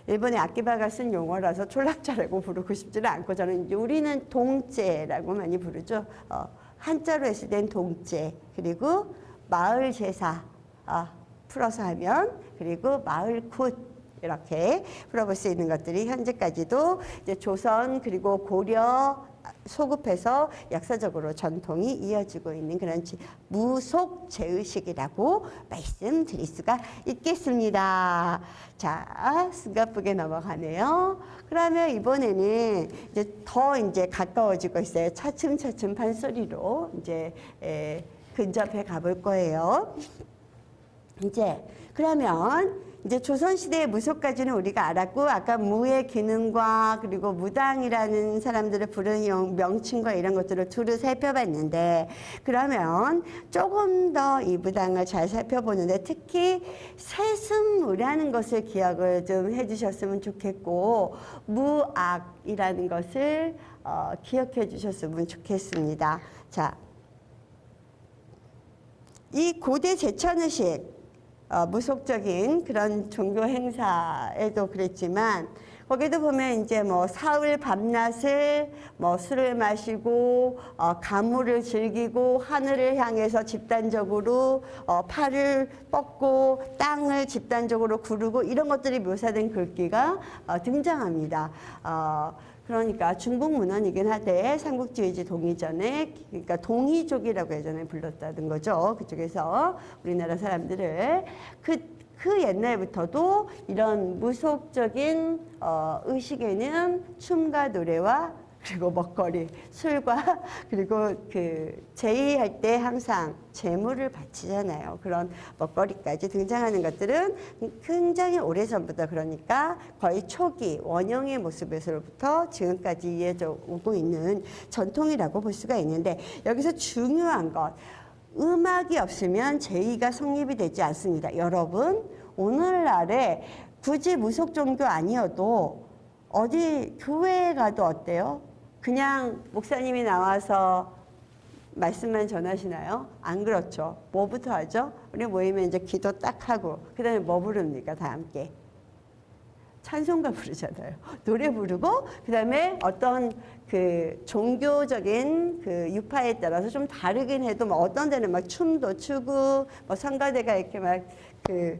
일본의 아키바가 쓴 용어라서 촌락제라고 부르고 싶지는 않고 저는 이제 우리는 동제라고 많이 부르죠. 어, 한자로 했을 땐 동제 그리고 마을 제사 아, 풀어서 하면 그리고 마을 굿 이렇게 풀어볼 수 있는 것들이 현재까지도 이제 조선 그리고 고려 소급해서 역사적으로 전통이 이어지고 있는 그런 무속 제의식이라고 말씀드릴 수가 있겠습니다. 자, 스가쁘게 넘어가네요. 그러면 이번에는 이제 더 이제 가까워지고 있어요. 차츰차츰 판소리로 이제 에, 근접해 가볼 거예요. 이제 그러면 이제 조선시대의 무속까지는 우리가 알았고 아까 무의 기능과 그리고 무당이라는 사람들을 부르는 명칭과 이런 것들을 두루 살펴봤는데 그러면 조금 더 이 무당을 잘 살펴보는데 특히 세습무라는 것을 기억을 좀 해주셨으면 좋겠고 무악이라는 것을 어, 기억해 주셨으면 좋겠습니다. 자, 이 고대 제천의식 어, 무속적인 그런 종교 행사에도 그랬지만 거기도 보면 이제 뭐 사흘 밤낮을 뭐 술을 마시고 어, 가물을 즐기고 하늘을 향해서 집단적으로 어, 팔을 뻗고 땅을 집단적으로 구르고 이런 것들이 묘사된 글귀가 어, 등장합니다. 어, 그러니까 중국 문헌이긴 하되 삼국지휘지 동이전에 그러니까 동이족이라고 예전에 불렀다는 거죠. 그쪽에서 우리나라 사람들을 그, 그 옛날부터도 이런 무속적인 어, 의식에는 춤과 노래와 그리고 먹거리, 술과 그리고 그 제의할 때 항상 재물을 바치잖아요. 그런 먹거리까지 등장하는 것들은 굉장히 오래전부터 그러니까 거의 초기 원형의 모습에서부터 지금까지 이어져 오고 있는 전통이라고 볼 수가 있는데 여기서 중요한 것 음악이 없으면 제의가 성립이 되지 않습니다. 여러분 오늘날에 굳이 무속 종교 아니어도 어디 교회에 가도 어때요? 그냥 목사님이 나와서 말씀만 전하시나요? 안 그렇죠. 뭐부터 하죠? 우리 모이면 이제 기도 딱 하고 그 다음에 뭐 부릅니까? 다 함께. 찬송가 부르잖아요. 노래 부르고 그 다음에 어떤 그 종교적인 그 유파에 따라서 좀 다르긴 해도 뭐 어떤 데는 막 춤도 추고 뭐 성가대가 이렇게 막 그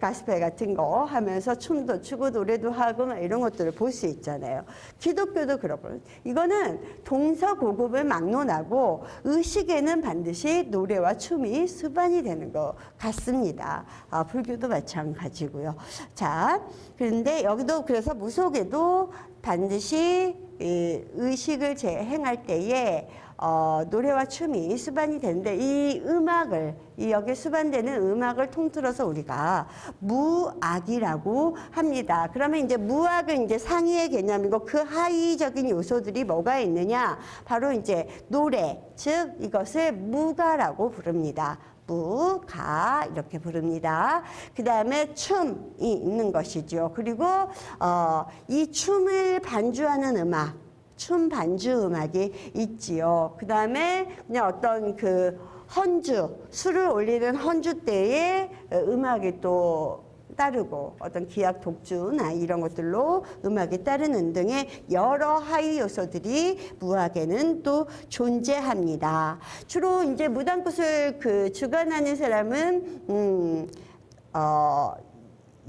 가스펠 같은 거 하면서 춤도 추고 노래도 하고 막 이런 것들을 볼 수 있잖아요. 기독교도 그렇고 이거는 동서 고급을 막론하고 의식에는 반드시 노래와 춤이 수반이 되는 것 같습니다. 아, 불교도 마찬가지고요. 자, 그런데 여기도 그래서 무속에도 반드시 의식을 재행할 때에 어, 노래와 춤이 수반이 되는데 이 음악을 이 여기 수반되는 음악을 통틀어서 우리가 무악이라고 합니다. 그러면 이제 무악은 이제 상위의 개념이고 그 하위적인 요소들이 뭐가 있느냐? 바로 이제 노래, 즉 이것을 무가라고 부릅니다. 무가 이렇게 부릅니다. 그 다음에 춤이 있는 것이죠. 그리고 어, 이 춤을 반주하는 음악, 춤 반주 음악이 있지요. 그 다음에 그냥 어떤 그 헌주, 술을 올리는 헌주 때의 음악이 또 따르고 어떤 기악 독주나 이런 것들로 음악이 따르는 등의 여러 하위 요소들이 무학에는 또 존재합니다. 주로 이제 무당굿을 그 주관하는 사람은 음, 어,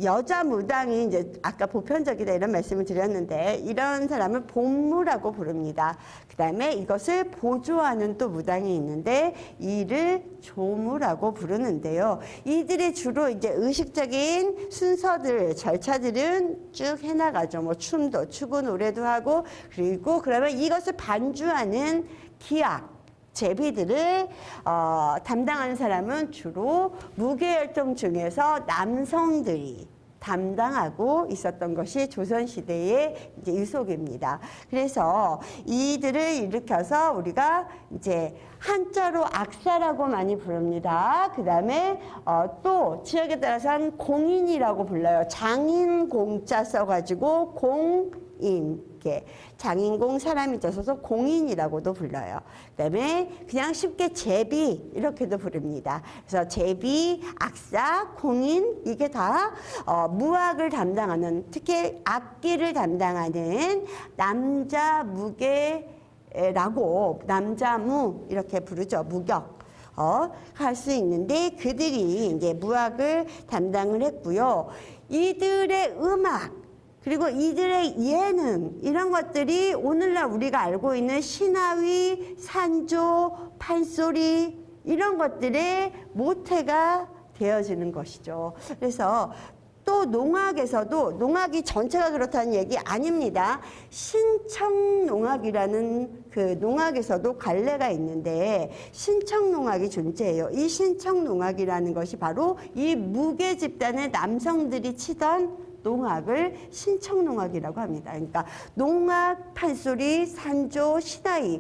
여자 무당이 이제 아까 보편적이다 이런 말씀을 드렸는데 이런 사람을 본무라고 부릅니다. 그 다음에 이것을 보조하는 또 무당이 있는데 이를 조무라고 부르는데요. 이들이 주로 이제 의식적인 순서들, 절차들은 쭉 해나가죠. 뭐 춤도 추고 노래도 하고 그리고 그러면 이것을 반주하는 기악, 제비들을 어, 담당하는 사람은 주로 무게혈통 중에서 남성들이 담당하고 있었던 것이 조선시대의 이제 유속입니다. 그래서 이들을 일으켜서 우리가 이제 한자로 악사라고 많이 부릅니다. 그 다음에 어, 또 지역에 따라서는 공인이라고 불러요. 장인 공자 써가지고 공 인. 이렇게 장인공 사람이 져서 공인이라고도 불러요. 그다음에 그냥 쉽게 제비 이렇게도 부릅니다. 그래서 제비, 악사, 공인 이게 다 어, 무악을 담당하는 특히 악기를 담당하는 남자 무게라고 남자무 이렇게 부르죠. 무격. 어, 할 수 있는데 그들이 이제 무학을 담당을 했고요. 이들의 음악 그리고 이들의 예능 이런 것들이 오늘날 우리가 알고 있는 신하위, 산조, 판소리 이런 것들의 모태가 되어지는 것이죠. 그래서 또 농악에서도 농악이 전체가 그렇다는 얘기 아닙니다. 신청농악이라는 그 농악에서도 갈래가 있는데 신청농악이 존재해요. 이 신청농악이라는 것이 바로 이 무게 집단의 남성들이 치던 농악을 신청농악이라고 합니다. 그러니까 농악, 판소리, 산조, 시다이,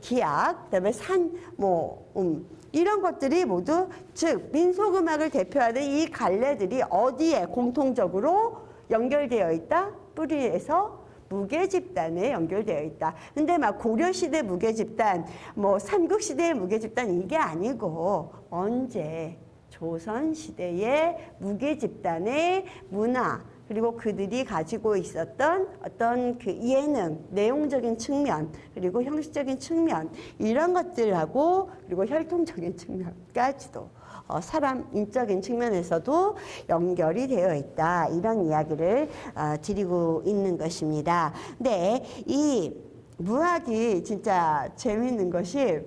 기악, 그다음에 산, 뭐 음, 이런 것들이 모두 즉 민속음악을 대표하는 이 갈래들이 어디에 공통적으로 연결되어 있다? 뿌리에서 무게 집단에 연결되어 있다. 근데 막 고려 시대 무게 집단, 뭐 삼국 시대의 무게 집단 이게 아니고 언제 조선 시대의 무게 집단의 문화 그리고 그들이 가지고 있었던 어떤 그 예능, 내용적인 측면, 그리고 형식적인 측면 이런 것들하고 그리고 혈통적인 측면까지도 어, 사람 인적인 측면에서도 연결이 되어 있다 이런 이야기를 어, 드리고 있는 것입니다. 근데 이 무학이 진짜 재미있는 것이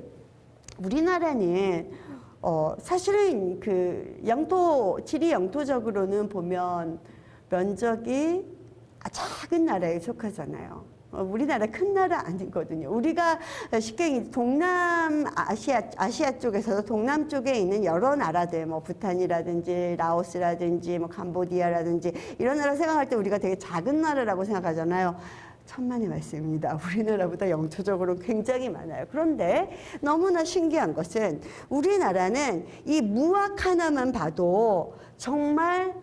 우리나라는 어, 사실은 그 영토, 지리 영토적으로는 보면 면적이 작은 나라에 속하잖아요. 어, 우리나라 큰 나라 아니거든요. 우리가 쉽게 동남 아시아, 아시아 쪽에서도 동남 쪽에 있는 여러 나라들, 뭐 부탄이라든지 라오스라든지 뭐 캄보디아라든지 이런 나라 생각할 때 우리가 되게 작은 나라라고 생각하잖아요. 천만의 말씀입니다. 우리나라보다 영토적으로 굉장히 많아요. 그런데 너무나 신기한 것은 우리나라는 이 무학 하나만 봐도 정말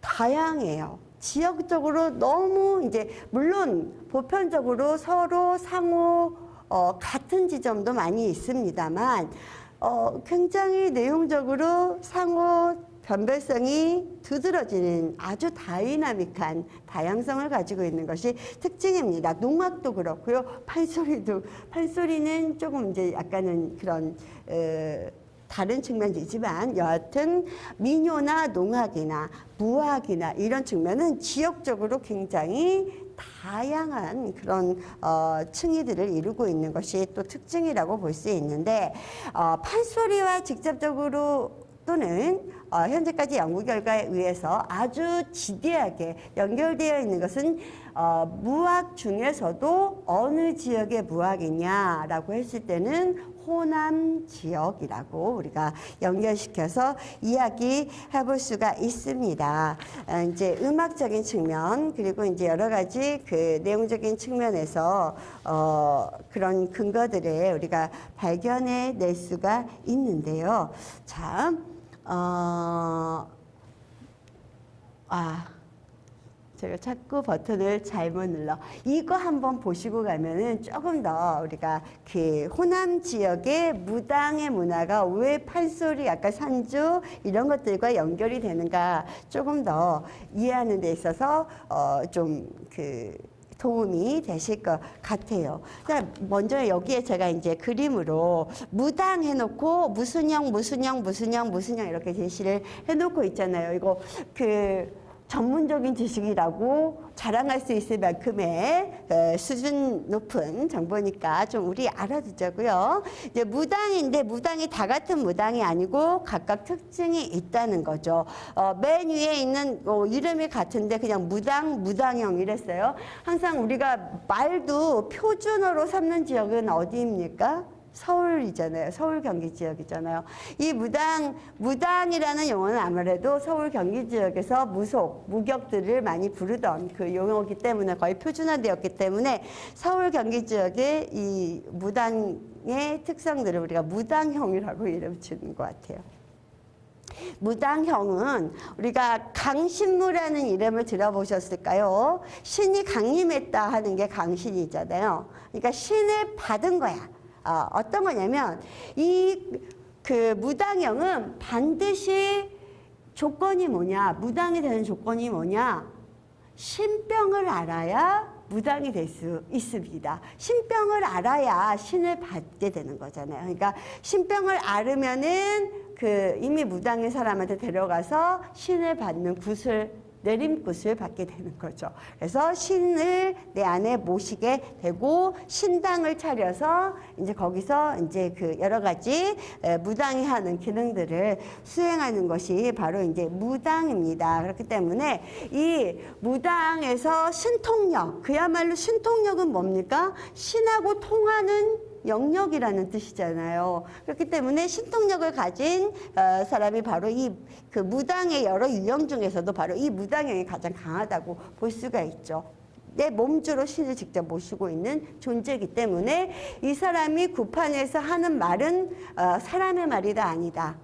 다양해요. 지역적으로 너무 이제 물론 보편적으로 서로 상호 어, 같은 지점도 많이 있습니다만 어, 굉장히 내용적으로 상호 변별성이 두드러지는 아주 다이나믹한 다양성을 가지고 있는 것이 특징입니다. 농악도 그렇고요. 판소리도 판소리는 조금 이제 약간은 그런 어, 다른 측면이지만 여하튼 민요나 농악이나 무악이나 이런 측면은 지역적으로 굉장히 다양한 그런 어, 층위들을 이루고 있는 것이 또 특징이라고 볼 수 있는데 어, 판소리와 직접적으로 또는 어, 현재까지 연구 결과에 의해서 아주 지대하게 연결되어 있는 것은 어, 무학 중에서도 어느 지역의 무학이냐라고 했을 때는 호남 지역이라고 우리가 연결시켜서 이야기해 볼 수가 있습니다. 어, 이제 음악적인 측면 그리고 이제 여러 가지 그 내용적인 측면에서 어, 그런 근거들을 우리가 발견해 낼 수가 있는데요. 자, 어, 아. 제가 자꾸 버튼을 잘못 눌러. 이거 한번 보시고 가면은 조금 더 우리가 그 호남 지역의 무당의 문화가 왜 판소리, 아까 산주 이런 것들과 연결이 되는가 조금 더 이해하는 데 있어서 어 좀그 도움이 되실 것 같아요. 그러니까 먼저 여기에 제가 이제 그림으로 무당 해놓고 무슨 형, 무슨 형, 무슨 형, 무슨 형 이렇게 제시를 해놓고 있잖아요. 이거 그 전문적인 지식이라고 자랑할 수 있을 만큼의 어, 수준 높은 정보니까 좀 우리 알아두자고요. 이제 무당인데 무당이 다 같은 무당이 아니고 각각 특징이 있다는 거죠. 어, 맨 위에 있는 어, 이름이 같은데 그냥 무당, 무당형 이랬어요. 항상 우리가 말도 표준어로 삼는 지역은 어디입니까? 서울이잖아요. 서울 경기 지역이잖아요. 이 무당 무당이라는 용어는 아무래도 서울 경기 지역에서 무속 무격들을 많이 부르던 그 용어이기 때문에 거의 표준화되었기 때문에 서울 경기 지역의 이 무당의 특성들을 우리가 무당형이라고 이름 주는 것 같아요. 무당형은 우리가 강신무라는 이름을 들어보셨을까요? 신이 강림했다 하는 게 강신이잖아요. 그러니까 신을 받은 거야. 어, 어떤 거냐면 이 그 무당형은 반드시 조건이 뭐냐 무당이 되는 조건이 뭐냐 신병을 알아야 무당이 될 수 있습니다. 신병을 알아야 신을 받게 되는 거잖아요. 그러니까 신병을 알으면은 그 이미 무당인 사람한테 데려가서 신을 받는 굿을 내림굿을 받게 되는 거죠. 그래서 신을 내 안에 모시게 되고 신당을 차려서 이제 거기서 이제 그 여러 가지 무당이 하는 기능들을 수행하는 것이 바로 이제 무당입니다. 그렇기 때문에 이 무당에서 신통력, 그야말로 신통력은 뭡니까? 신하고 통하는 영역이라는 뜻이잖아요. 그렇기 때문에 신통력을 가진 어, 사람이 바로 이 그 무당의 여러 유형 중에서도 바로 이 무당형이 가장 강하다고 볼 수가 있죠. 내 몸주로 신을 직접 모시고 있는 존재이기 때문에 이 사람이 구판에서 하는 말은 어, 사람의 말이다 아니다.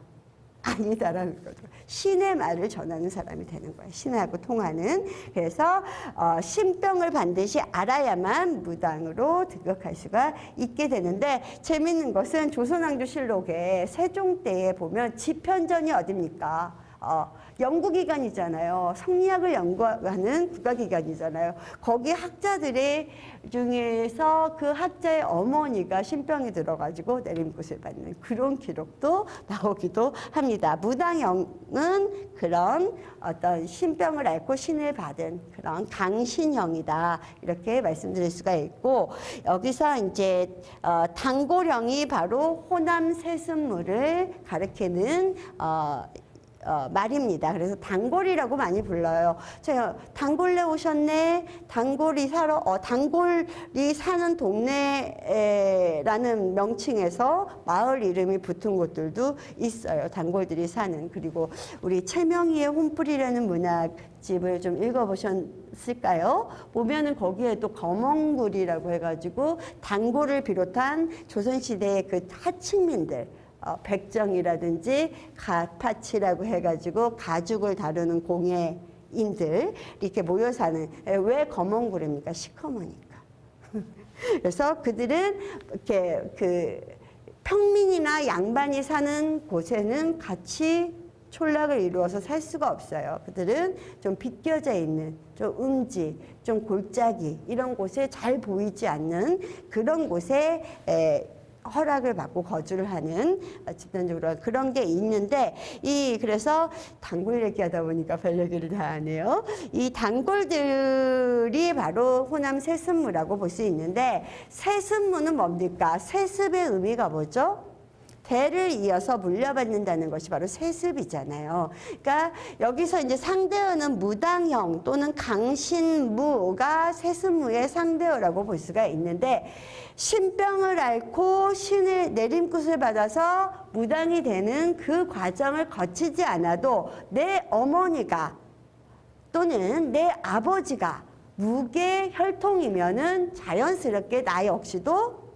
아니다라는 거죠. 신의 말을 전하는 사람이 되는 거예요. 신하고 통하는. 그래서 어, 신병을 반드시 알아야만 무당으로 등극할 수가 있게 되는데 재밌는 것은 조선왕조 실록에 세종 때에 보면 지편전이 어딥니까? 어, 연구기관이잖아요. 성리학을 연구하는 국가기관이잖아요. 거기 학자들의 중에서 그 학자의 어머니가 신병이 들어가지고 내림굿을 받는 그런 기록도 나오기도 합니다. 무당형은 그런 어떤 신병을 앓고 신을 받은 그런 강신형이다. 이렇게 말씀드릴 수가 있고 여기서 이제 어, 단골형이 바로 호남 세습물을 가리키는 어, 어, 말입니다. 그래서 단골이라고 많이 불러요. 제가 단골래 오셨네. 단골이 사러 어, 단골이 사는 동네라는 명칭에서 마을 이름이 붙은 곳들도 있어요. 단골들이 사는 그리고 우리 최명희의 홈플이라는 문학 집을 좀 읽어보셨을까요? 보면은 거기에 또 검언굴이라고 해가지고 단골을 비롯한 조선시대의 그 하층민들 어, 백정이라든지 가파치라고 해가지고 가죽을 다루는 공예인들 이렇게 모여 사는 왜 검은 구름입니까? 시커머니까. 그래서 그들은 이렇게 그 평민이나 양반이 사는 곳에는 같이 촌락을 이루어서 살 수가 없어요. 그들은 좀 비껴져 있는, 좀 음지, 좀 골짜기 이런 곳에 잘 보이지 않는 그런 곳에 에, 허락을 받고 거주를 하는 어, 집단적으로 그런 게 있는데 이 그래서 단골 얘기하다 보니까 별 얘기를 다 하네요. 이 단골들이 바로 호남 세습무라고 볼 수 있는데 세습무는 뭡니까? 세습의 의미가 뭐죠? 대를 이어서 물려받는다는 것이 바로 세습이잖아요. 그러니까 여기서 이제 상대어는 무당형 또는 강신무가 세습무의 상대어라고 볼 수가 있는데 신병을 앓고 신의 내림굿을 받아서 무당이 되는 그 과정을 거치지 않아도 내 어머니가 또는 내 아버지가 무게 혈통이면은 자연스럽게 나 역시도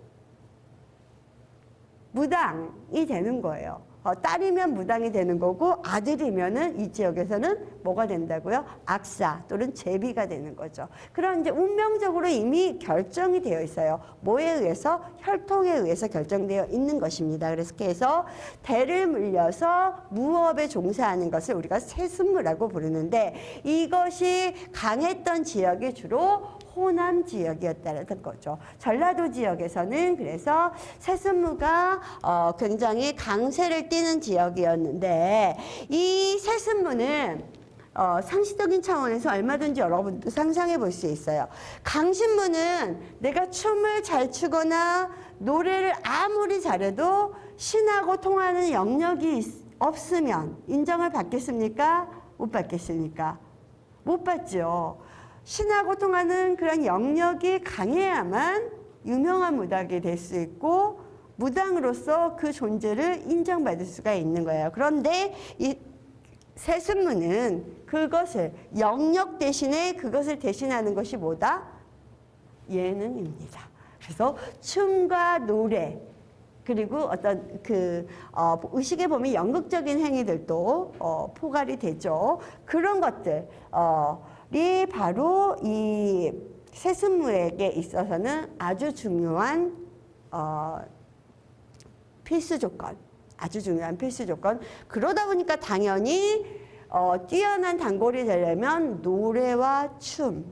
무당이 되는 거예요. 어, 딸이면 무당이 되는 거고 아들이면은 이 지역에서는 뭐가 된다고요? 악사 또는 제비가 되는 거죠. 그런 이제 운명적으로 이미 결정이 되어 있어요. 뭐에 의해서 혈통에 의해서 결정되어 있는 것입니다. 그래서 그래서 대를 물려서 무업에 종사하는 것을 우리가 세습무라고 부르는데 이것이 강했던 지역이 주로 호남 지역이었다는 거죠. 전라도 지역에서는 그래서 세습무가 어, 굉장히 강세를 띠는 지역이었는데 이 세습무는 어, 상시적인 차원에서 얼마든지 여러분도 상상해 볼 수 있어요. 강신무는 내가 춤을 잘 추거나 노래를 아무리 잘해도 신하고 통하는 영역이 있- 없으면 인정을 받겠습니까? 못 받겠습니까? 못 받죠. 신하고 통하는 그런 영역이 강해야만 유명한 무당이 될 수 있고 무당으로서 그 존재를 인정받을 수가 있는 거예요. 그런데 이 세습무는 그것을 영역 대신에 그것을 대신하는 것이 뭐다? 예능입니다. 그래서 춤과 노래 그리고 어떤 그 어, 의식에 보면 연극적인 행위들도 어, 포괄이 되죠. 그런 것들 이 바로 이 세습무에게 있어서는 아주 중요한 어, 필수 조건, 아주 중요한 필수 조건. 그러다 보니까 당연히 어, 뛰어난 단골이 되려면 노래와 춤,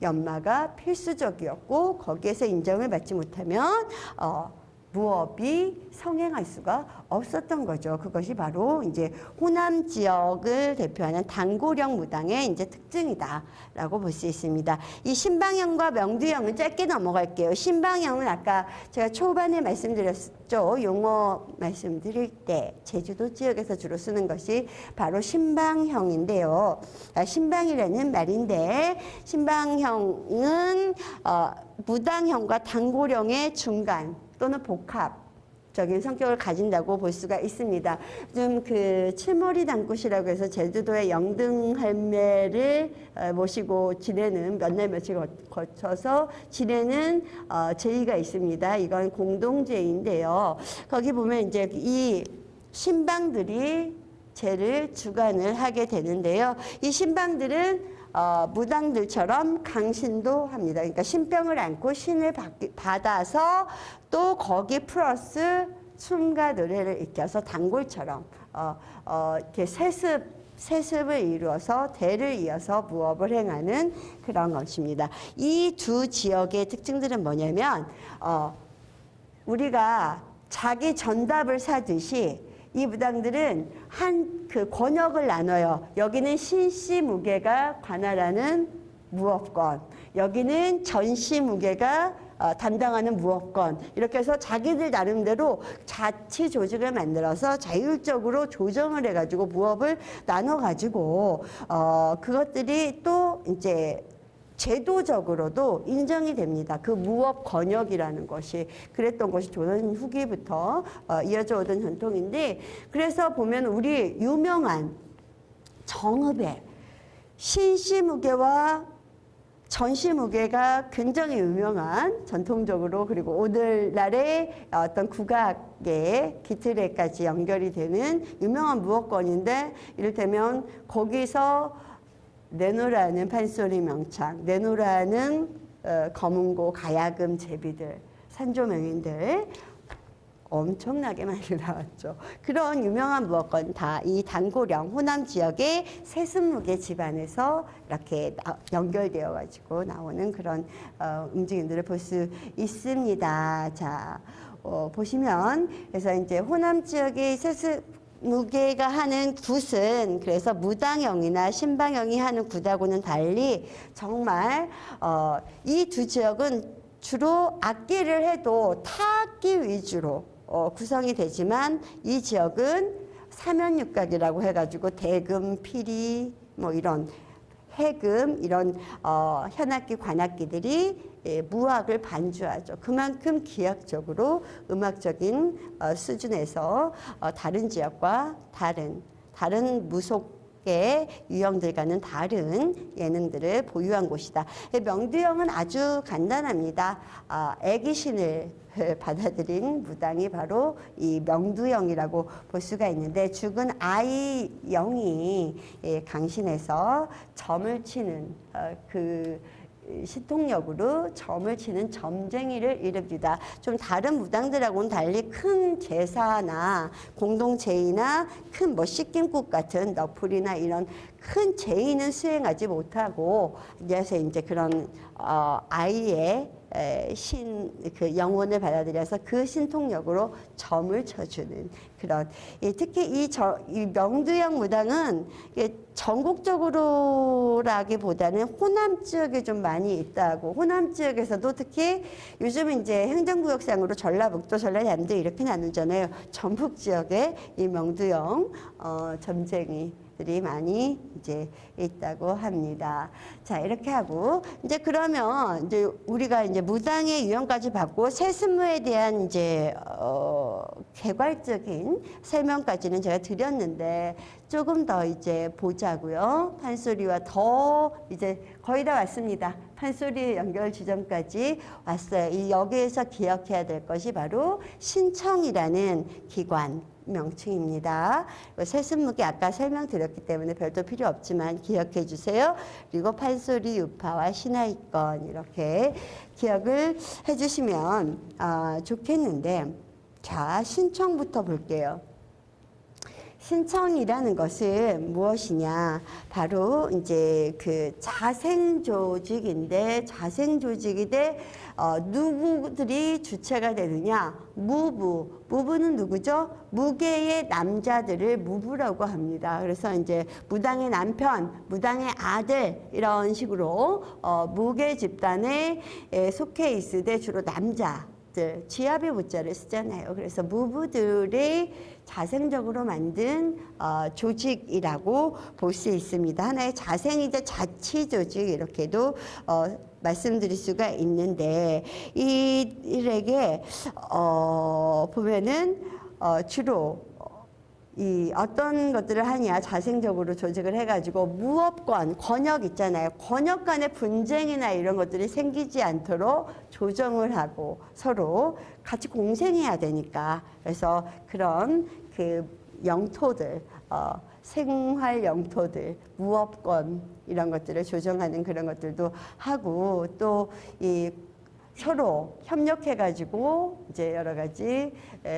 연마가 필수적이었고 거기에서 인정을 받지 못하면 어, 무업이 성행할 수가 없었던 거죠. 그것이 바로 이제 호남 지역을 대표하는 단고령 무당의 이제 특징이다라고 볼 수 있습니다. 이 신방형과 명두형은 짧게 넘어갈게요. 신방형은 아까 제가 초반에 말씀드렸죠. 용어 말씀드릴 때 제주도 지역에서 주로 쓰는 것이 바로 신방형인데요. 아, 신방이라는 말인데 신방형은 어, 무당형과 단고령의 중간 또는 복합적인 성격을 가진다고 볼 수가 있습니다. 좀 그 칠머리 단꽃이라고 해서 제주도의 영등 할매를 어, 모시고 지내는 몇 날 며칠 거- 거쳐서 지내는 어, 제의가 있습니다. 이건 공동제인데요. 거기 보면 이제 이 신방들이 제를 주관을 하게 되는데요. 이 신방들은 어, 무당들처럼 강신도 합니다. 그러니까 신병을 안고 신을 받, 받아서 또 거기 플러스 춤과 노래를 익혀서 단골처럼 어, 어, 이렇게 세습 세습을 이루어서 대를 이어서 무업을 행하는 그런 것입니다. 이 두 지역의 특징들은 뭐냐면 어, 우리가 자기 전답을 사듯이 이 무당들은 한 그 권역을 나눠요. 여기는 신씨 무게가 관할하는 무업권, 여기는 전씨 무게가 어, 담당하는 무업권 이렇게 해서 자기들 나름대로 자치 조직을 만들어서 자율적으로 조정을 해가지고 무업을 나눠가지고 어, 그것들이 또 이제 제도적으로도 인정이 됩니다. 그 무업 권역이라는 것이 그랬던 것이 조선 후기부터 어, 이어져 오던 전통인데 그래서 보면 우리 유명한 정읍의 신시무게와 전시 무게가 굉장히 유명한 전통적으로 그리고 오늘날의 어떤 국악의 기틀에까지 연결이 되는 유명한 무엇권인데 이를테면 거기서 내노라는 판소리 명창, 내노라는 어, 검은고 가야금 제비들, 산조명인들 엄청나게 많이 나왔죠. 그런 유명한 무엇건 다 이 단고령 호남 지역의 세습무게 집안에서 이렇게 나- 연결되어 가지고 나오는 그런 어, 움직임들을 볼 수 있습니다. 자 어, 보시면 그래서 이제 호남 지역의 세습 무게가 하는 굿은 그래서 무당형이나 신방형이 하는 굿하고는 달리 정말 어, 이 두 지역은 주로 악기를 해도 타악기 위주로 어, 구성이 되지만 이 지역은 사면육각이라고 해가지고 대금, 피리 뭐 이런 해금 이런 어, 현악기 관악기들이 예, 무악을 반주하죠. 그만큼 기하적으로 음악적인 어, 수준에서 어, 다른 지역과 다른 다른 무속 의 유형들과는 다른 예능들을 보유한 곳이다. 예, 명두형은 아주 간단합니다. 아, 애기신을 받아들인 무당이 바로 이 명두영이라고 볼 수가 있는데 죽은 아이 영이 예, 강신해서 점을 치는 어, 그 시통력으로 점을 치는 점쟁이를 이릅니다. 좀 다른 무당들하고는 달리 큰 제사나 공동제의나 큰 뭐 씻김국 같은 너풀이나 이런 큰 제의는 수행하지 못하고 그래서 이제 그런 어, 아이의 신 그 영혼을 받아들여서 그 신통력으로 점을 쳐주는 그런 예, 특히 이, 저, 이 명두영 무당은 예, 전국적으로라기보다는 호남 지역에 좀 많이 있다고 호남 지역에서도 특히 요즘 이제 행정구역상으로 전라북도 전라남도 이렇게 나누잖아요. 전북 지역에 이 명두영 어, 점쟁이 들이 많이 이제 있다고 합니다. 자, 이렇게 하고 이제 그러면 이제 우리가 이제 무당의 유형까지 받고 세습무에 대한 이제 어 개괄적인 설명까지는 제가 드렸는데 조금 더 이제 보자고요. 판소리와 더 이제 거의 다 왔습니다. 판소리 연결 지점까지 왔어요. 이 여기에서 기억해야 될 것이 바로 신청이라는 기관 명칭입니다. 세습무기 아까 설명드렸기 때문에 별도 필요 없지만 기억해 주세요. 그리고 판소리 유파와 신하이권 이렇게 기억을 해 주시면 아, 좋겠는데 자 신청부터 볼게요. 신청이라는 것은 무엇이냐? 바로 이제 그 자생 조직인데 자생 조직이 돼 어, 누구들이 주체가 되느냐? 무부. 무부는 누구죠? 무계의 남자들을 무부라고 합니다. 그래서 이제 무당의 남편, 무당의 아들 이런 식으로 어, 무계 집단에 속해 있으되 주로 남자. 지압의 무자를 쓰잖아요. 그래서 무부들의 자생적으로 만든 어, 조직이라고 볼 수 있습니다. 하나의 자생이자 자치 조직 이렇게도 어, 말씀드릴 수가 있는데 이들에게 어, 보면은 어, 주로 이 어떤 것들을 하냐 자생적으로 조직을 해가지고 무업권 권역 있잖아요. 권역 간의 분쟁이나 이런 것들이 생기지 않도록 조정을 하고 서로 같이 공생해야 되니까. 그래서 그런 그 영토들 어, 생활 영토들 무업권 이런 것들을 조정하는 그런 것들도 하고 또이 서로 협력해가지고 이제 여러 가지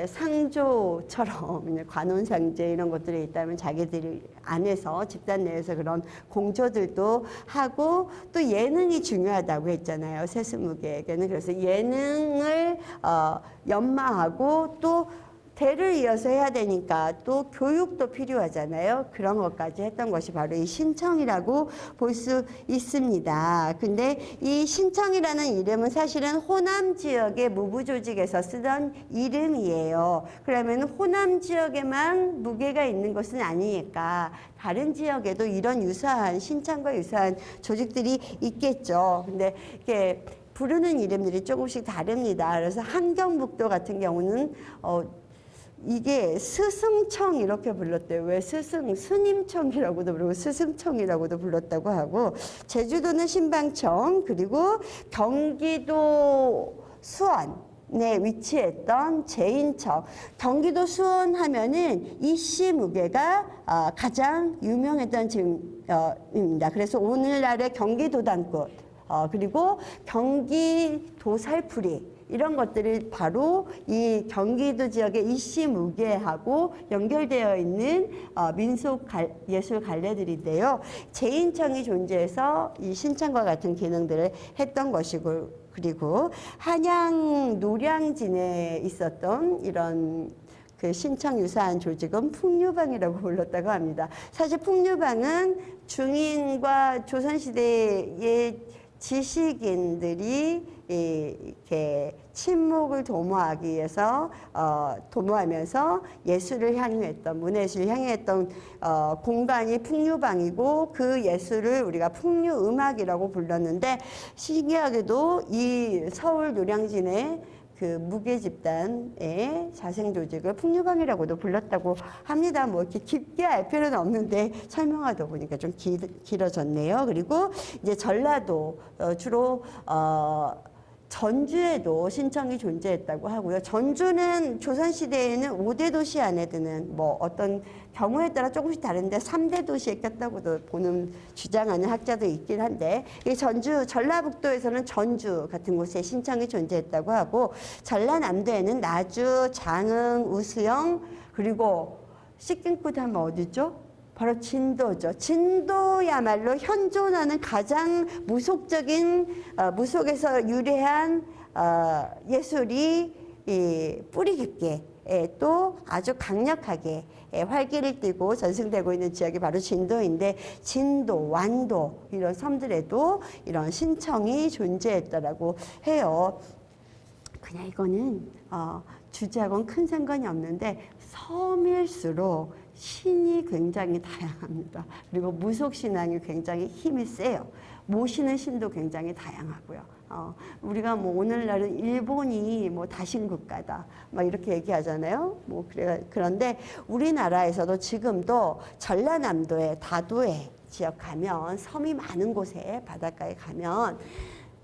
상조처럼 관혼상제 이런 것들이 있다면 자기들이 안에서 집단 내에서 그런 공조들도 하고 또 예능이 중요하다고 했잖아요 세스무게에게는. 그래서 예능을 어, 연마하고 또 대를 이어서 해야 되니까 또 교육도 필요하잖아요. 그런 것까지 했던 것이 바로 이 신청이라고 볼 수 있습니다. 근데 이 신청이라는 이름은 사실은 호남 지역의 무부 조직에서 쓰던 이름이에요. 그러면 호남 지역에만 무계가 있는 것은 아니니까 다른 지역에도 이런 유사한 신청과 유사한 조직들이 있겠죠. 근데 이게 부르는 이름들이 조금씩 다릅니다. 그래서 함경북도 같은 경우는 어, 이게 스승청 이렇게 불렀대요. 왜 스승, 스님청이라고도 부르고 스승청이라고도 불렀다고 하고 제주도는 신방청 그리고 경기도 수원 네, 위치했던 제인청. 경기도 수원 하면은 이씨 무게가 어, 가장 유명했던 지입니다. 그래서 오늘날의 경기도당꽃, 어, 그리고 경기도 살풀이, 이런 것들이 바로 이 경기도 지역의 이씨무게하고 연결되어 있는 어, 민속 갈, 예술 갈래들인데요. 제인청이 존재해서 이 신청과 같은 기능들을 했던 것이고 그리고 한양 노량진에 있었던 이런 그 신청 유사한 조직은 풍류방이라고 불렀다고 합니다. 사실 풍류방은 중인과 조선시대의 지식인들이 이, 이렇게 침묵을 도모하기 위해서 어, 도모하면서 예술을 향유했던 문예술을 향유했던 어, 공간이 풍류방이고 그 예술을 우리가 풍류음악이라고 불렀는데 신기하게도 이 서울 노량진의 그 무게 집단의 자생 조직을 풍류방이라고도 불렀다고 합니다. 뭐 이렇게 깊게 알 필요는 없는데 설명하다 보니까 좀 길, 길어졌네요. 그리고 이제 전라도 어, 주로 어, 전주에도 신청이 존재했다고 하고요. 전주는 조선시대에는 5대 도시 안에 드는 뭐 어떤 경우에 따라 조금씩 다른데 3대 도시에 꼈다고도 보는 주장하는 학자도 있긴 한데 이 전주 전라북도에서는 전주 같은 곳에 신청이 존재했다고 하고 전라남도에는 나주, 장흥, 우수영 그리고 씻긴꽃 하면 어디죠? 바로 진도죠. 진도야말로 현존하는 가장 무속적인 어, 무속에서 유래한 어, 예술이 이 뿌리 깊게 예, 또 아주 강력하게 예, 활기를 띠고 전승되고 있는 지역이 바로 진도인데 진도, 완도 이런 섬들에도 이런 신청이 존재했다라고 해요. 그냥 이거는 어, 주제하고는 큰 상관이 없는데 섬일수록 신이 굉장히 다양합니다. 그리고 무속 신앙이 굉장히 힘이 세요. 모시는 신도 굉장히 다양하고요. 어, 우리가 뭐 오늘날은 일본이 뭐 다신 국가다, 막 이렇게 얘기하잖아요. 뭐 그래 그런데 우리나라에서도 지금도 전라남도의 다도해 지역 가면 섬이 많은 곳에 바닷가에 가면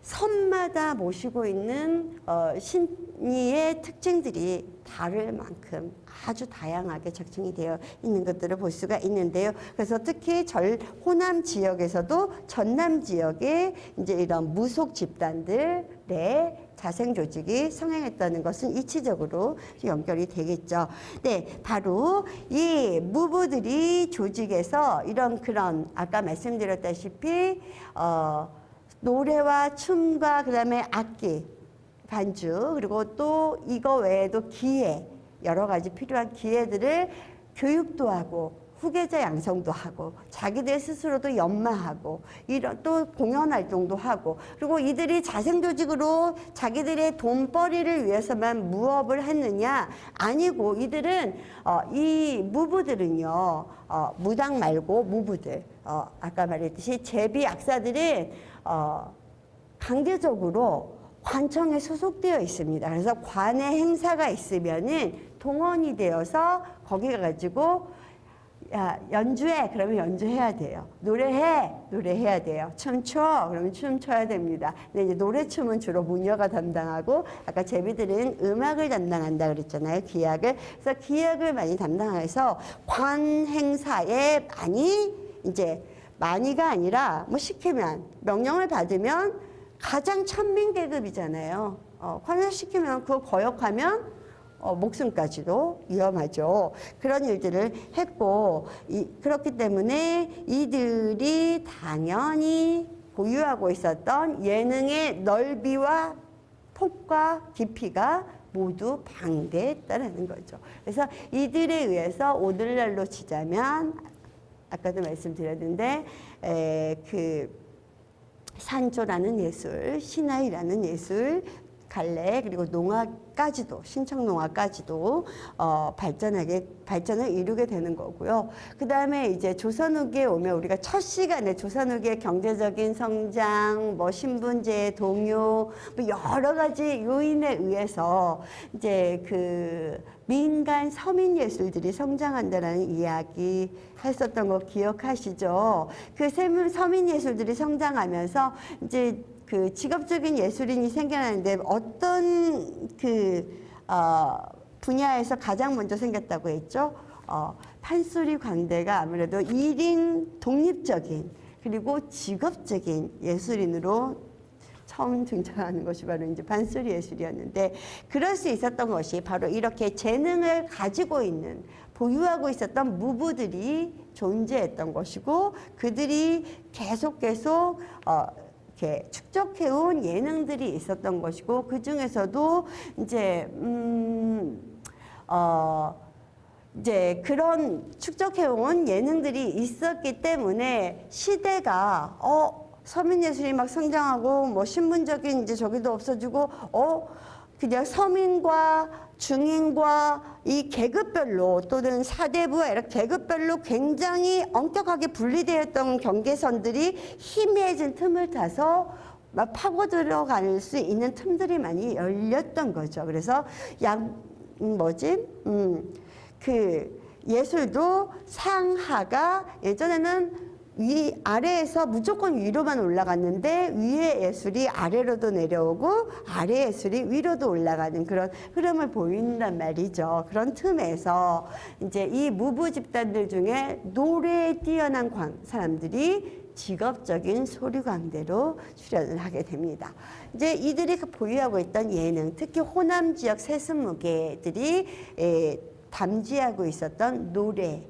섬마다 모시고 있는 어, 신 이의 특징들이 다를 만큼 아주 다양하게 적중이 되어 있는 것들을 볼 수가 있는데요. 그래서 특히 절 호남 지역에서도 전남 지역에 이제 이런 무속 집단들의 자생 조직이 성행했다는 것은 이치적으로 연결이 되겠죠. 네, 바로 이 무부들이 조직에서 이런 그런 아까 말씀드렸다시피 어. 노래와 춤과 그다음에 악기, 반주 그리고 또 이거 외에도 기회 여러 가지 필요한 기회들을 교육도 하고 후계자 양성도 하고 자기들 스스로도 연마하고 이런 또 공연 활동도 하고 그리고 이들이 자생 조직으로 자기들의 돈벌이를 위해서만 무업을 했느냐 아니고 이들은 어, 이 무부들은요 어, 무당 말고 무부들 어, 아까 말했듯이 제비 악사들은 어, 강제적으로 관청에 소속되어 있습니다. 그래서 관의 행사가 있으면은 동원이 되어서 거기 가가지고 야 연주해 그러면 연주해야 돼요. 노래해 노래해야 돼요. 춤춰 그러면 춤춰야 됩니다. 근데 이제 노래 춤은 주로 무녀가 담당하고 아까 제비들은 음악을 담당한다 그랬잖아요. 기악을 그래서 기악을 많이 담당해서 관 행사에 많이 이제 많이가 아니라 뭐 시키면 명령을 받으면 가장 천민 계급이잖아요. 어, 환원시키면 그거 거역하면 어, 목숨까지도 위험하죠. 그런 일들을 했고 이, 그렇기 때문에 이들이 당연히 보유하고 있었던 예능의 넓이와 폭과 깊이가 모두 방대했다는 거죠. 그래서 이들에 의해서 오늘날로 치자면 아까도 말씀드렸는데 에, 그 산조라는 예술, 신화이라는 예술, 갈래 그리고 농화까지도 신청 농화까지도 어, 발전하게 발전을 이루게 되는 거고요. 그 다음에 이제 조선 후기에 오면 우리가 첫 시간에 조선 후기의 경제적인 성장, 뭐 신분제 동요, 뭐 여러 가지 요인에 의해서 이제 그 민간 서민 예술들이 성장한다라는 이야기 했었던 거 기억하시죠? 그 서민 예술들이 성장하면서 이제 그 직업적인 예술인이 생겨나는데 어떤 그 어, 분야에서 가장 먼저 생겼다고 했죠? 어, 판소리 광대가 아무래도 1인 독립적인 그리고 직업적인 예술인으로 처음 등장하는 것이 바로 이제 반소리 예술이었는데 그럴 수 있었던 것이 바로 이렇게 재능을 가지고 있는 보유하고 있었던 무부들이 존재했던 것이고 그들이 계속 계속 어, 이렇게 축적해온 예능들이 있었던 것이고 그 중에서도 이제 음, 어, 이제 그런 축적해온 예능들이 있었기 때문에 시대가 어 서민 예술이 막 성장하고 뭐 신분적인 이제 저기도 없어지고 어 그냥 서민과 중인과 이 계급별로 또는 사대부와 이렇게 계급별로 굉장히 엄격하게 분리되었던 경계선들이 희미해진 틈을 타서 막 파고 들어갈 수 있는 틈들이 많이 열렸던 거죠. 그래서 양 음, 뭐지? 음, 그 예술도 상하가 예전에는 위 아래에서 무조건 위로만 올라갔는데 위의 예술이 아래로도 내려오고 아래 예술이 위로도 올라가는 그런 흐름을 보인단 말이죠. 그런 틈에서 이제 이 무부 집단들 중에 노래에 뛰어난 광- 사람들이 직업적인 소류광대로 출연을 하게 됩니다. 이제 이들이 그 보유하고 있던 예능, 특히 호남 지역 세습무계들이 에, 담지하고 있었던 노래,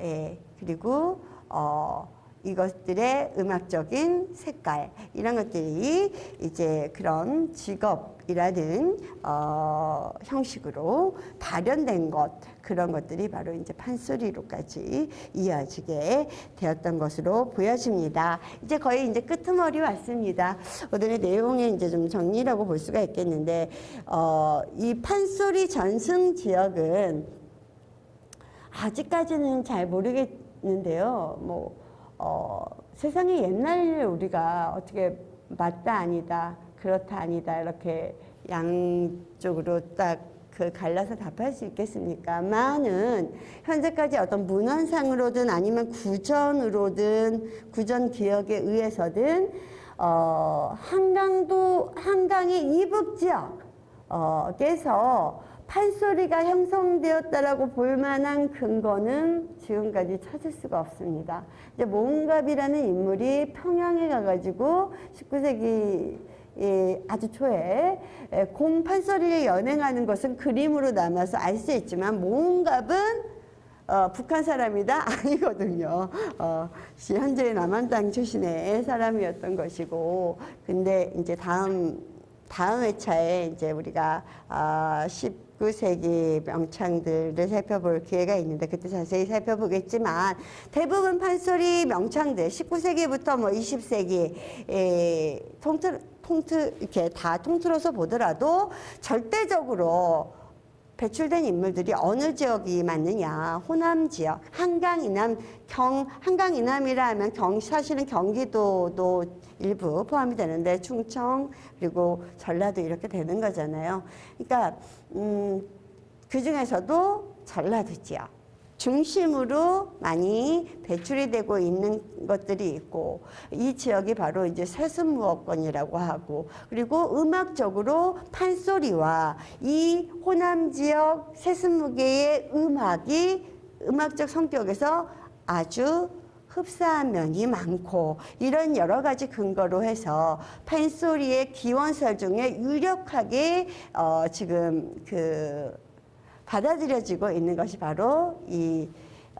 에, 그리고 어, 이것들의 음악적인 색깔 이런 것들이 이제 그런 직업이라는 어, 형식으로 발현된 것 그런 것들이 바로 이제 판소리로까지 이어지게 되었던 것으로 보여집니다. 이제 거의 이제 끄트머리 왔습니다. 오늘의 내용의 이제 좀 정리라고 볼 수가 있겠는데 어, 이 판소리 전승 지역은 아직까지는 잘 모르겠 는데요. 뭐 어, 세상에 옛날 우리가 어떻게 맞다 아니다 그렇다 아니다 이렇게 양쪽으로 딱 그 갈라서 답할 수 있겠습니까? 많은 현재까지 어떤 문헌상으로든 아니면 구전으로든 구전 기억에 의해서든 어, 한강도 한강의 이북 지역에서 판소리가 형성되었다라고 볼 만한 근거는 지금까지 찾을 수가 없습니다. 이제 모은갑이라는 인물이 평양에 가가지고 19세기 예, 아주 초에 예, 공 판소리를 연행하는 것은 그림으로 남아서 알 수 있지만 모은갑은 어, 북한 사람이다? 아니거든요. 어, 시- 현재 남한당 출신의 사람이었던 것이고, 근데 이제 다음, 다음 회차에 이제 우리가, 아, 19세기 명창들을 살펴볼 기회가 있는데, 그때 자세히 살펴보겠지만, 대부분 판소리 명창들, 19세기부터 뭐 20세기, 에, 통틀, 통틀, 이렇게 다 통틀어서 보더라도, 절대적으로 배출된 인물들이 어느 지역이 맞느냐. 호남 지역 한강 이남 경 한강 이남이라 하면 경 사실은 경기도도 일부 포함이 되는데 충청 그리고 전라도 이렇게 되는 거잖아요. 그러니까 음, 그 중에서도 전라도 지역 중심으로 많이 배출이 되고 있는 것들이 있고 이 지역이 바로 이제 세습무어권이라고 하고 그리고 음악적으로 판소리와 이 호남 지역 세습무계의 음악이 음악적 성격에서 아주 흡사한 면이 많고 이런 여러 가지 근거로 해서 판소리의 기원설 중에 유력하게 어 지금 그 받아들여지고 있는 것이 바로 이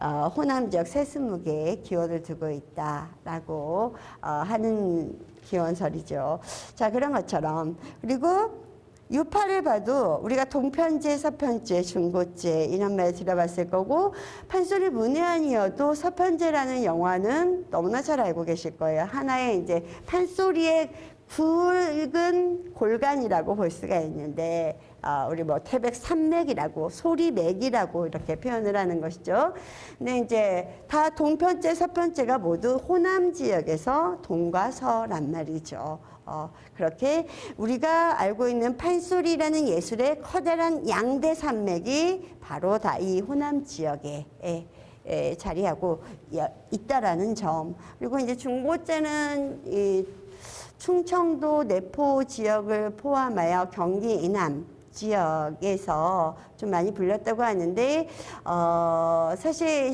어, 호남 지역 세습무계에 기원을 두고 있다라고 어, 하는 기원설이죠. 자 그런 것처럼 그리고 유파를 봐도 우리가 동편제, 서편제, 중고제 이런 말 들어봤을 거고 판소리 문외한이어도 서편제라는 영화는 너무나 잘 알고 계실 거예요. 하나의 이제 판소리의 굵은 골간이라고 볼 수가 있는데 아, 우리 뭐 태백 산맥이라고 소리맥이라고 이렇게 표현을 하는 것이죠. 근데 이제 다 동편제, 서편제가 모두 호남 지역에서 동과 서란 말이죠. 어, 그렇게 우리가 알고 있는 판소리라는 예술의 커다란 양대 산맥이 바로 다 이 호남 지역에 에, 에, 자리하고 여- 있다라는 점. 그리고 이제 중고제는 이 충청도 내포 지역을 포함하여 경기 이남 지역에서 좀 많이 불렸다고 하는데 어, 사실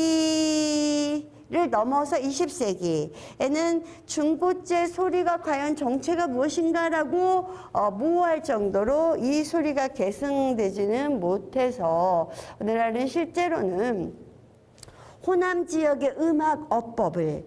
19세기 를 넘어서 20세기에는 중고제 소리가 과연 정체가 무엇인가라고 어, 모호할 정도로 이 소리가 계승되지는 못해서 오늘날은 실제로는 호남 지역의 음악 어법을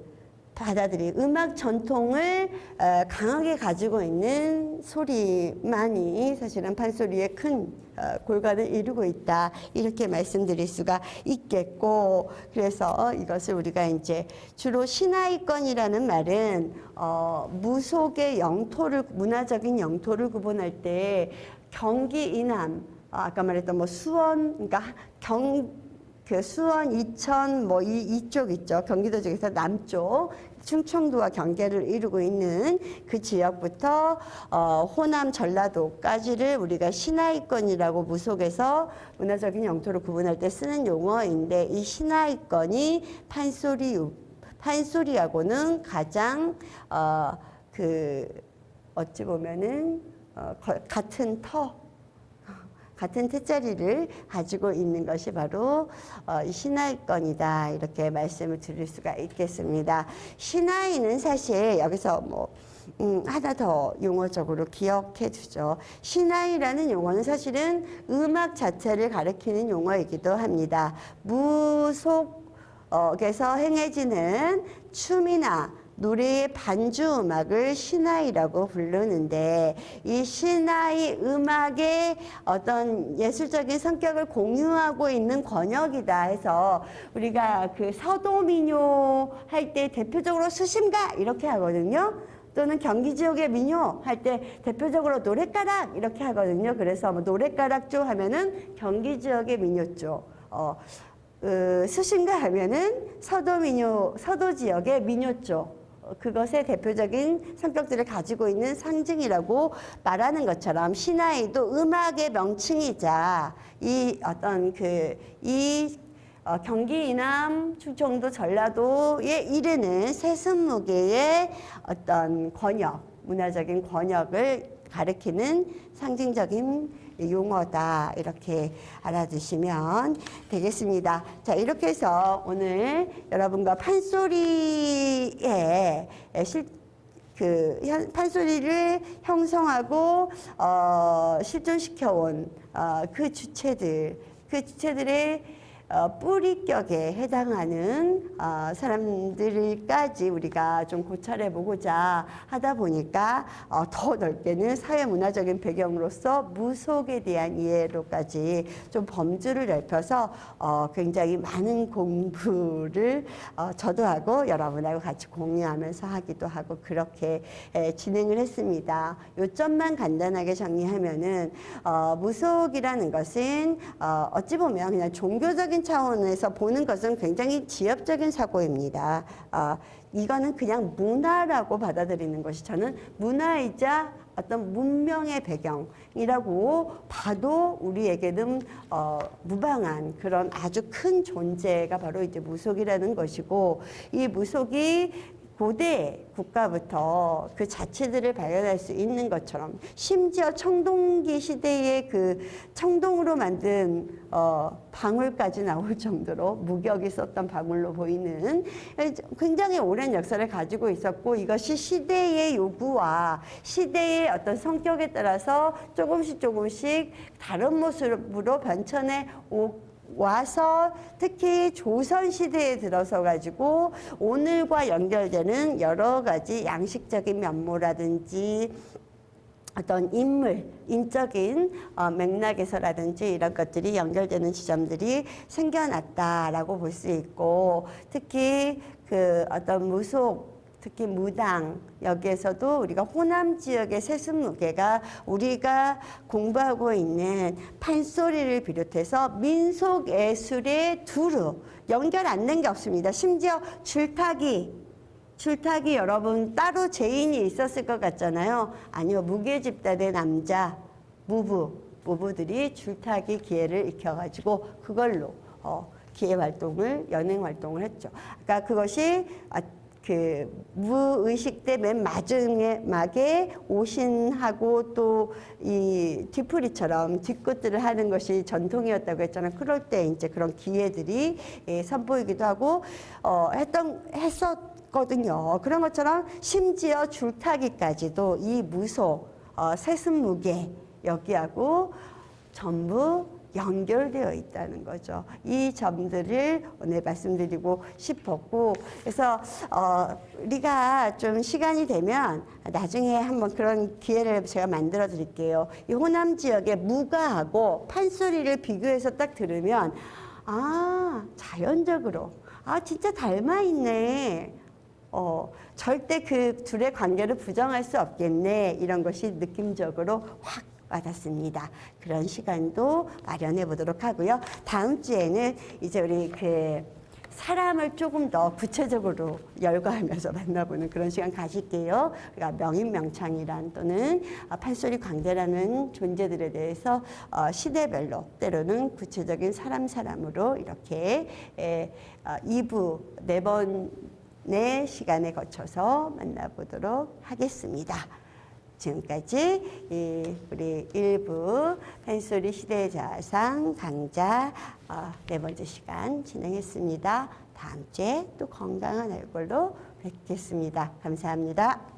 받아들이 음악 전통을 어, 강하게 가지고 있는 소리만이 사실은 판소리의 큰 어, 골간을 이루고 있다. 이렇게 말씀드릴 수가 있겠고 그래서 이것을 우리가 이제 주로 신하이권이라는 말은 어, 무속의 영토를 문화적인 영토를 구분할 때 경기 이남 어, 아까 말했던 뭐 수원 그러니까 경 그 수원, 이천 뭐 이, 이쪽 있죠. 경기도 쪽에서 남쪽 충청도와 경계를 이루고 있는 그 지역부터 어, 호남 전라도까지를 우리가 신하이권이라고 무속에서 문화적인 영토를 구분할 때 쓰는 용어인데 이 신하이권이 판소리 판소리하고는 가장 어, 그 어찌 보면은 어, 거- 같은 터 같은 뜻자리를 가지고 있는 것이 바로 어, 이 신하이권이다 이렇게 말씀을 드릴 수가 있겠습니다. 신하이는 사실 여기서 뭐 음, 하나 더 용어적으로 기억해 두죠. 신하이라는 용어는 사실은 음악 자체를 가리키는 용어이기도 합니다. 무속에서 행해지는 춤이나 노래의 반주 음악을 신하이라고 부르는데 이 신하이 음악의 어떤 예술적인 성격을 공유하고 있는 권역이다 해서 우리가 그 서도민요 할 때 대표적으로 수심가 이렇게 하거든요. 또는 경기 지역의 민요 할 때 대표적으로 노랫가락 이렇게 하거든요. 그래서 뭐 노랫가락조 하면은 경기 지역의 민요조. 어, 어, 수신가 하면은 서도 민요, 서도 지역의 민요조. 어, 그것의 대표적인 성격들을 가지고 있는 상징이라고 말하는 것처럼 신하이도 음악의 명칭이자 이 어떤 그이 어, 경기 이남 충청도 전라도에 이르는 세습무게의 어떤 권역 문화적인 권역을 가리키는 상징적인 용어다 이렇게 알아두시면 되겠습니다. 자 이렇게 해서 오늘 여러분과 판소리의 실, 그 현- 판소리를 형성하고 어, 실존시켜온 어, 그 주체들 그 주체들의 어, 뿌리격에 해당하는 어, 사람들까지 우리가 좀 고찰해 보고자 하다 보니까 어, 더 넓게는 사회 문화적인 배경으로서 무속에 대한 이해로까지 좀 범주를 넓혀서 어, 굉장히 많은 공부를 어, 저도 하고 여러분하고 같이 공유하면서 하기도 하고 그렇게 에, 진행을 했습니다. 요점만 간단하게 정리하면은 어, 무속이라는 것은 어, 어찌 보면 그냥 종교적인 차원에서 보는 것은 굉장히 지엽적인 사고입니다. 어, 이거는 그냥 문화라고 받아들이는 것이 저는 문화이자 어떤 문명의 배경이라고 봐도 우리에게는 어, 무방한 그런 아주 큰 존재가 바로 이제 무속이라는 것이고 이 무속이 고대 국가부터 그 자체들을 발견할 수 있는 것처럼 심지어 청동기 시대의 그 청동으로 만든 어, 방울까지 나올 정도로 무격이 썼던 방울로 보이는 굉장히 오랜 역사를 가지고 있었고 이것이 시대의 요구와 시대의 어떤 성격에 따라서 조금씩 조금씩 다른 모습으로 변천해 오 와서 특히 조선 시대에 들어서 가지고 오늘과 연결되는 여러 가지 양식적인 면모라든지 어떤 인물, 인적인 어, 맥락에서라든지 이런 것들이 연결되는 지점들이 생겨났다라고 볼 수 있고 특히 그 어떤 무속 특히 무당 여기에서도 우리가 호남 지역의 세습무게가 우리가 공부하고 있는 판소리를 비롯해서 민속 예술의 두루 연결 안 된 게 없습니다. 심지어 줄타기 줄타기 여러분 따로 재인이 있었을 것 같잖아요. 아니요 무계 집단의 남자 무부 무부들이 줄타기 기예를 익혀가지고 그걸로 어, 기예 활동을 연행 활동을 했죠. 그러니까 그것이 아, 그 무의식 때 맨 마지막에 오신하고 또 이 뒤풀이처럼 뒷끝들을 하는 것이 전통이었다고 했잖아요. 그럴 때 이제 그런 기회들이 예, 선보이기도 하고 어, 했던 했었거든요. 그런 것처럼 심지어 줄타기까지도 이 무속 어, 세습무게 여기하고 전부 연결되어 있다는 거죠. 이 점들을 오늘 말씀드리고 싶었고 그래서 어, 우리가 좀 시간이 되면 나중에 한번 그런 기회를 제가 만들어 드릴게요. 이 호남 지역의 무가하고 판소리를 비교해서 딱 들으면 아 자연적으로 아 진짜 닮아 있네. 어, 절대 그 둘의 관계를 부정할 수 없겠네. 이런 것이 느낌적으로 확 와닿습니다. 그런 시간도 마련해 보도록 하고요. 다음 주에는 이제 우리 그 사람을 조금 더 구체적으로 열거하면서 만나보는 그런 시간 가질게요. 그러니까 명인명창이란 또는 어, 판소리 광대라는 존재들에 대해서 어, 시대별로 때로는 구체적인 사람 사람으로 이렇게 에, 어, 2부 네 번의 시간에 거쳐서 만나보도록 하겠습니다. 지금까지 이 우리 일부 팬소리 시대의 자상 강좌 어, 네 번째 시간 진행했습니다. 다음 주에 또 건강한 얼굴로 뵙겠습니다. 감사합니다.